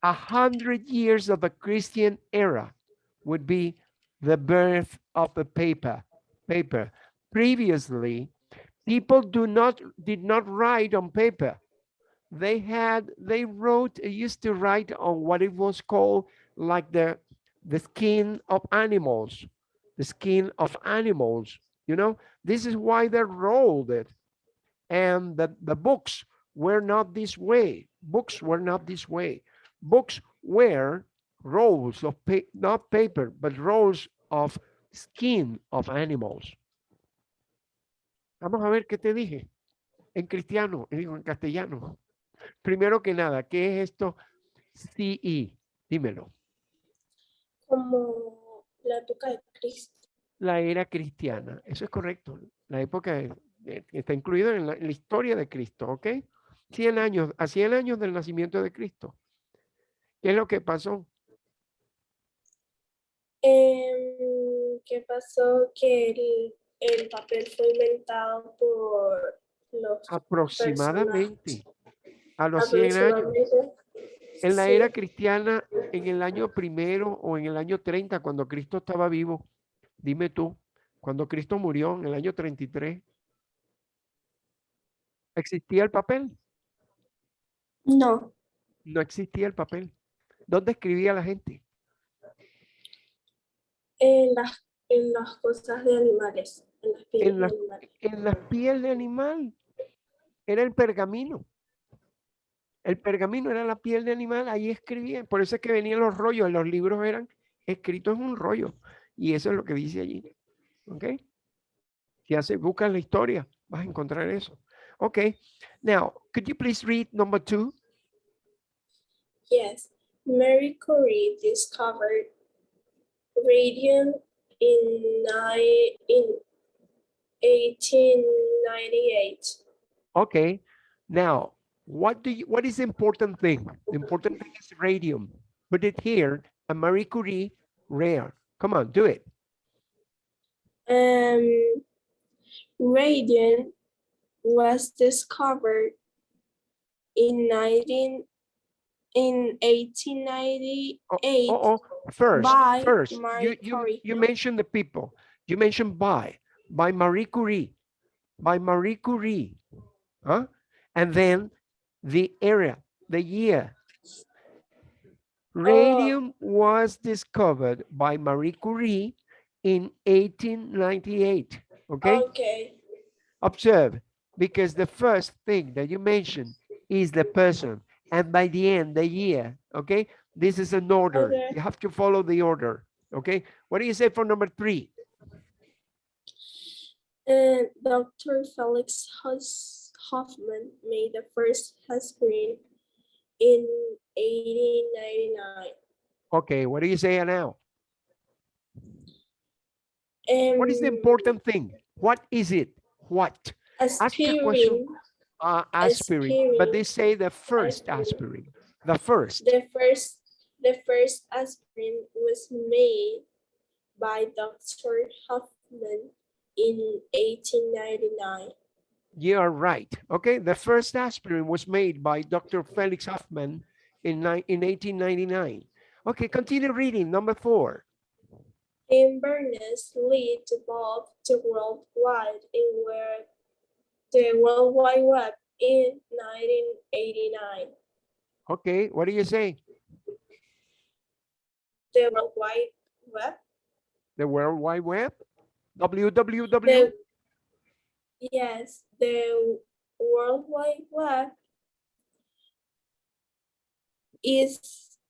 Speaker 1: A hundred years of the Christian era would be the birth of the paper, paper. Previously, people do not, did not write on paper. They had, they wrote, used to write on what it was called like the, the skin of animals, the skin of animals, you know? This is why they rolled it. And the, the books were not this way. Books were not this way. Books were rolls of, pa not paper, but rolls of skin of animals. Vamos a ver qué te dije. En cristiano, digo en castellano. Primero que nada, ¿qué es esto? CE, dímelo.
Speaker 2: Como la época de Cristo.
Speaker 1: la era cristiana. Eso es correcto. La época de- de- que está incluido en la, en la historia de Cristo, ¿ok? 100 años, a 100 años del nacimiento de Cristo. ¿Qué es lo que pasó?
Speaker 2: Em, ¿Qué pasó? Que el, el papel fue inventado por los
Speaker 1: Aproximadamente a los 100 años. En la era cristiana, en el año primero o en el año 30, cuando Cristo estaba vivo, dime tú, cuando Cristo murió en el año 33, ¿existía el papel?
Speaker 2: No,
Speaker 1: No existía el papel. ¿Dónde escribía la gente?
Speaker 2: en las, en las cosas de animales, en las pieles de
Speaker 1: las-
Speaker 2: animales.
Speaker 1: en la piel de animal. Era el pergamino. El pergamino era la piel de animal, ahí escribían. Por eso es que venían los rollos, los libros eran escritos en un rollo. Y eso es lo que dice allí. ¿Ok? Si hace, buscas la historia, vas a encontrar eso. Ok. Now, could you please read number two?
Speaker 2: Yes, Marie Curie discovered radium in nine, in 1898.
Speaker 1: Okay. Now, what do you, what is the important thing? The important thing is radium. Put it here, a Marie Curie rare. Come on, do it.
Speaker 2: Um, radium was discovered in 19, in 1898
Speaker 1: Oh, oh, first,
Speaker 2: by
Speaker 1: first, you, you, you mentioned the people. You mentioned by, by Marie Curie, by Marie Curie. Huh? And then the area, the year. Oh. Radium was discovered by Marie Curie in 1898. Okay,
Speaker 2: Okay.
Speaker 1: observe, because the first thing that you mentioned is the person, and by the end, the year. Okay, this is an order.
Speaker 2: Okay.
Speaker 1: You have to follow the order. Okay, what do you say for number three?
Speaker 2: Uh, and Dr. Felix Hus- Hoffman made the first aspirin in 1899.
Speaker 1: Okay, what do you say now? What is the
Speaker 2: Um,
Speaker 1: important thing? What is it? What?
Speaker 2: Aspirin,
Speaker 1: Uh, aspirin, but they say the first aspirin, the first.
Speaker 2: the first, the first aspirin was made by Dr. Hoffman in 1899.
Speaker 1: You are right. Okay, the first aspirin was made by Dr. Felix Hoffman in, in 1899. Okay, continue reading. Number four.
Speaker 2: In Berners-Lee developed the World Wide in where the World Wide Web in 1989.
Speaker 1: Okay, what do you say?
Speaker 2: The World Wide Web,
Speaker 1: The World Wide Web? www?
Speaker 2: the yes, the World Wide Web is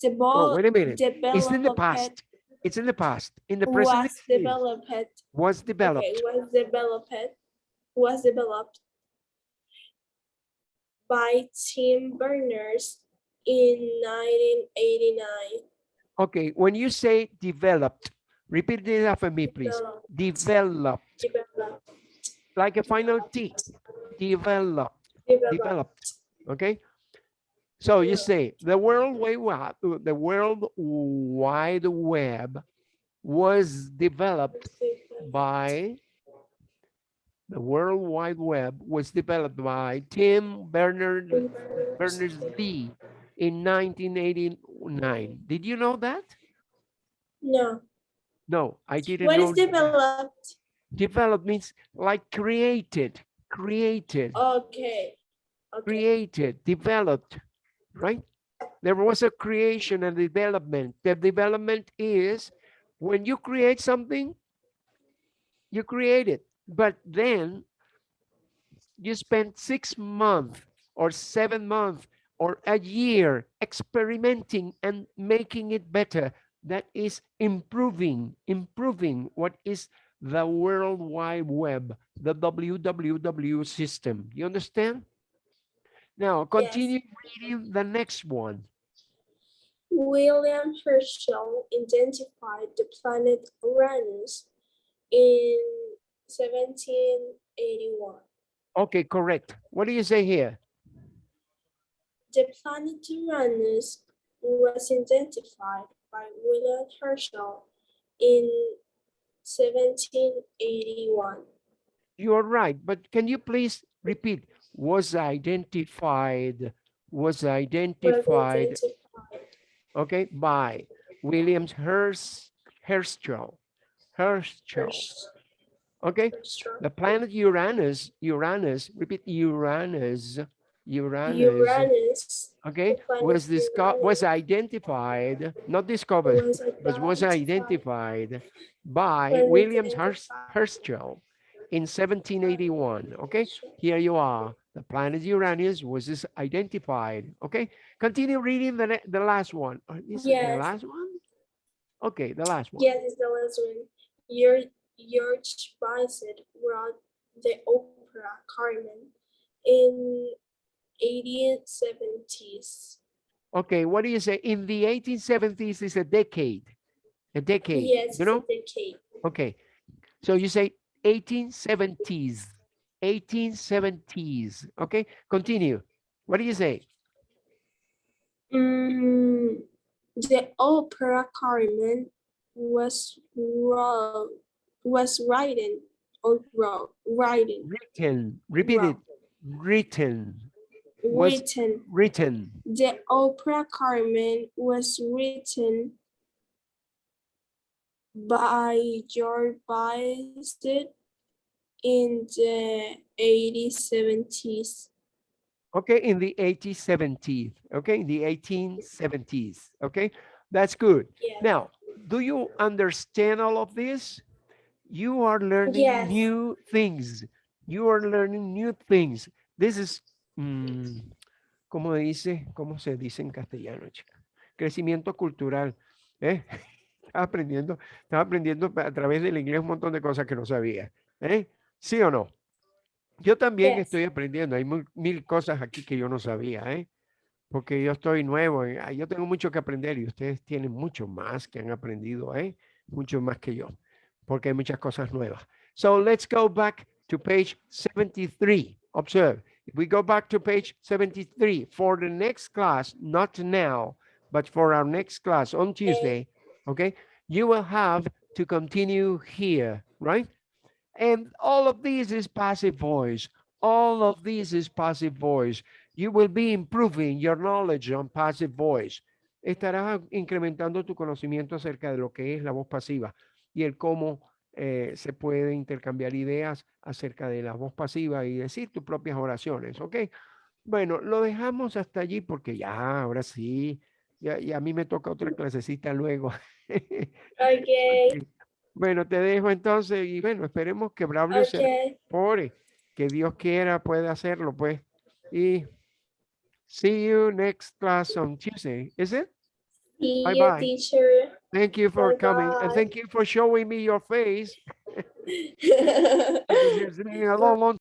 Speaker 1: Oh,
Speaker 2: developed.
Speaker 1: wait a minute. It's in the past. It's in the past. In the present,
Speaker 2: Was developed.
Speaker 1: was developed.
Speaker 2: Okay, was developed. Was developed by Tim Berners in 1989.
Speaker 1: Okay, when you say developed, repeat it after me, please.
Speaker 2: Developed,
Speaker 1: Developed,
Speaker 2: developed,
Speaker 1: like a final T. Developed,
Speaker 2: developed.
Speaker 1: developed. Okay. So you say the World Wide Web, the World Wide Web was developed by the World Wide Web was developed by Tim Bernard Berners-Lee in 1989. Did you know that?
Speaker 2: No,
Speaker 1: No, I didn't
Speaker 2: what
Speaker 1: know.
Speaker 2: is developed?
Speaker 1: Developed means like created, created,
Speaker 2: Okay. Okay,
Speaker 1: created, developed, right? There was a creation and development. The development is when you create something, you create it, but then you spend six months or seven months or a year experimenting and making it better. That is improving, improving what is the World Wide Web, the WWW system. You understand? Now continue reading the next one.
Speaker 2: William Herschel identified the planet Uranus in 1781.
Speaker 1: Okay, correct. What do you say here?
Speaker 2: The planet Uranus was identified by William Herschel in 1781.
Speaker 1: You are right, but can you please repeat? Was identified, was
Speaker 2: Was
Speaker 1: identified,
Speaker 2: identified
Speaker 1: okay, by Williams Hersch, Herschel, Herschel, okay?
Speaker 2: Herschel.
Speaker 1: The planet Uranus, Uranus, repeat Uranus, Uranus,
Speaker 2: Uranus
Speaker 1: okay, was discovered, was identified, not discovered,
Speaker 2: was
Speaker 1: but was
Speaker 2: identified
Speaker 1: by
Speaker 2: Was
Speaker 1: Williams. Herschel in 1781. Okay, here you are. The planet Uranus was this identified. Okay, continue reading the the last one. Oh, is it the last one? Okay, the last one.
Speaker 2: Yes, it's the last one. Your George Bizet wrote the opera Carmen in 1870s.
Speaker 1: Okay, what do you say? In the 1870s is a decade. A decade.
Speaker 2: Yes,
Speaker 1: you know?
Speaker 2: a decade.
Speaker 1: Okay, so you say 1870s, 1870s. Okay, continue. What do you say?
Speaker 2: Mm, the opera Carmen was wrote, was written or wrote, writing.
Speaker 1: Written. Repeat it. Written. Was-
Speaker 2: written.
Speaker 1: Written.
Speaker 2: The opera Carmen was written by George Bizet in the 1870s.
Speaker 1: Okay, in the 1870s. Okay, in the 1870s. Okay, that's good.
Speaker 2: Yeah.
Speaker 1: Now, do you understand all of this? You are learning
Speaker 2: Yes.
Speaker 1: new things. You are learning new things. This is, mm, ¿cómo dice? ¿Cómo se dice en castellano, chica? Crecimiento cultural. ¿eh? Estaba aprendiendo, estaba aprendiendo a través del inglés un montón de cosas que no sabía. ¿eh? ¿Sí o no? Yo también
Speaker 2: Yes.
Speaker 1: estoy aprendiendo. Hay mil, mil cosas aquí que yo no sabía, ¿eh? Porque yo estoy nuevo. en- ah, Yo tengo mucho que aprender y ustedes tienen mucho más que han aprendido, ¿eh? Mucho más que yo. Porque hay muchas cosas nuevas. So let's go back to page 73. Observe. We go back to page 73 for the next class, not now, but for our next class on Tuesday, okay, you will have to continue here, right? And all of this is passive voice. All of this is passive voice. You will be improving your knowledge on passive voice. Estarás incrementando tu conocimiento acerca de lo que es la voz pasiva y el cómo eh, se puede intercambiar ideas acerca de la voz pasiva y decir tus propias oraciones, ¿ok? Bueno, lo dejamos hasta allí porque ya, ahora sí, ya, ya a mí me toca otra clasecita luego.
Speaker 2: Okay,
Speaker 1: Bueno, te dejo entonces y bueno, esperemos que Braulio se
Speaker 2: okay.
Speaker 1: Pobre, que Dios quiera puede hacerlo, pues. Y see you next class on Tuesday, is it?
Speaker 2: See
Speaker 1: Bye
Speaker 2: you,
Speaker 1: bye.
Speaker 2: teacher.
Speaker 1: Thank you for coming and thank you for showing me your face. It's been a long, long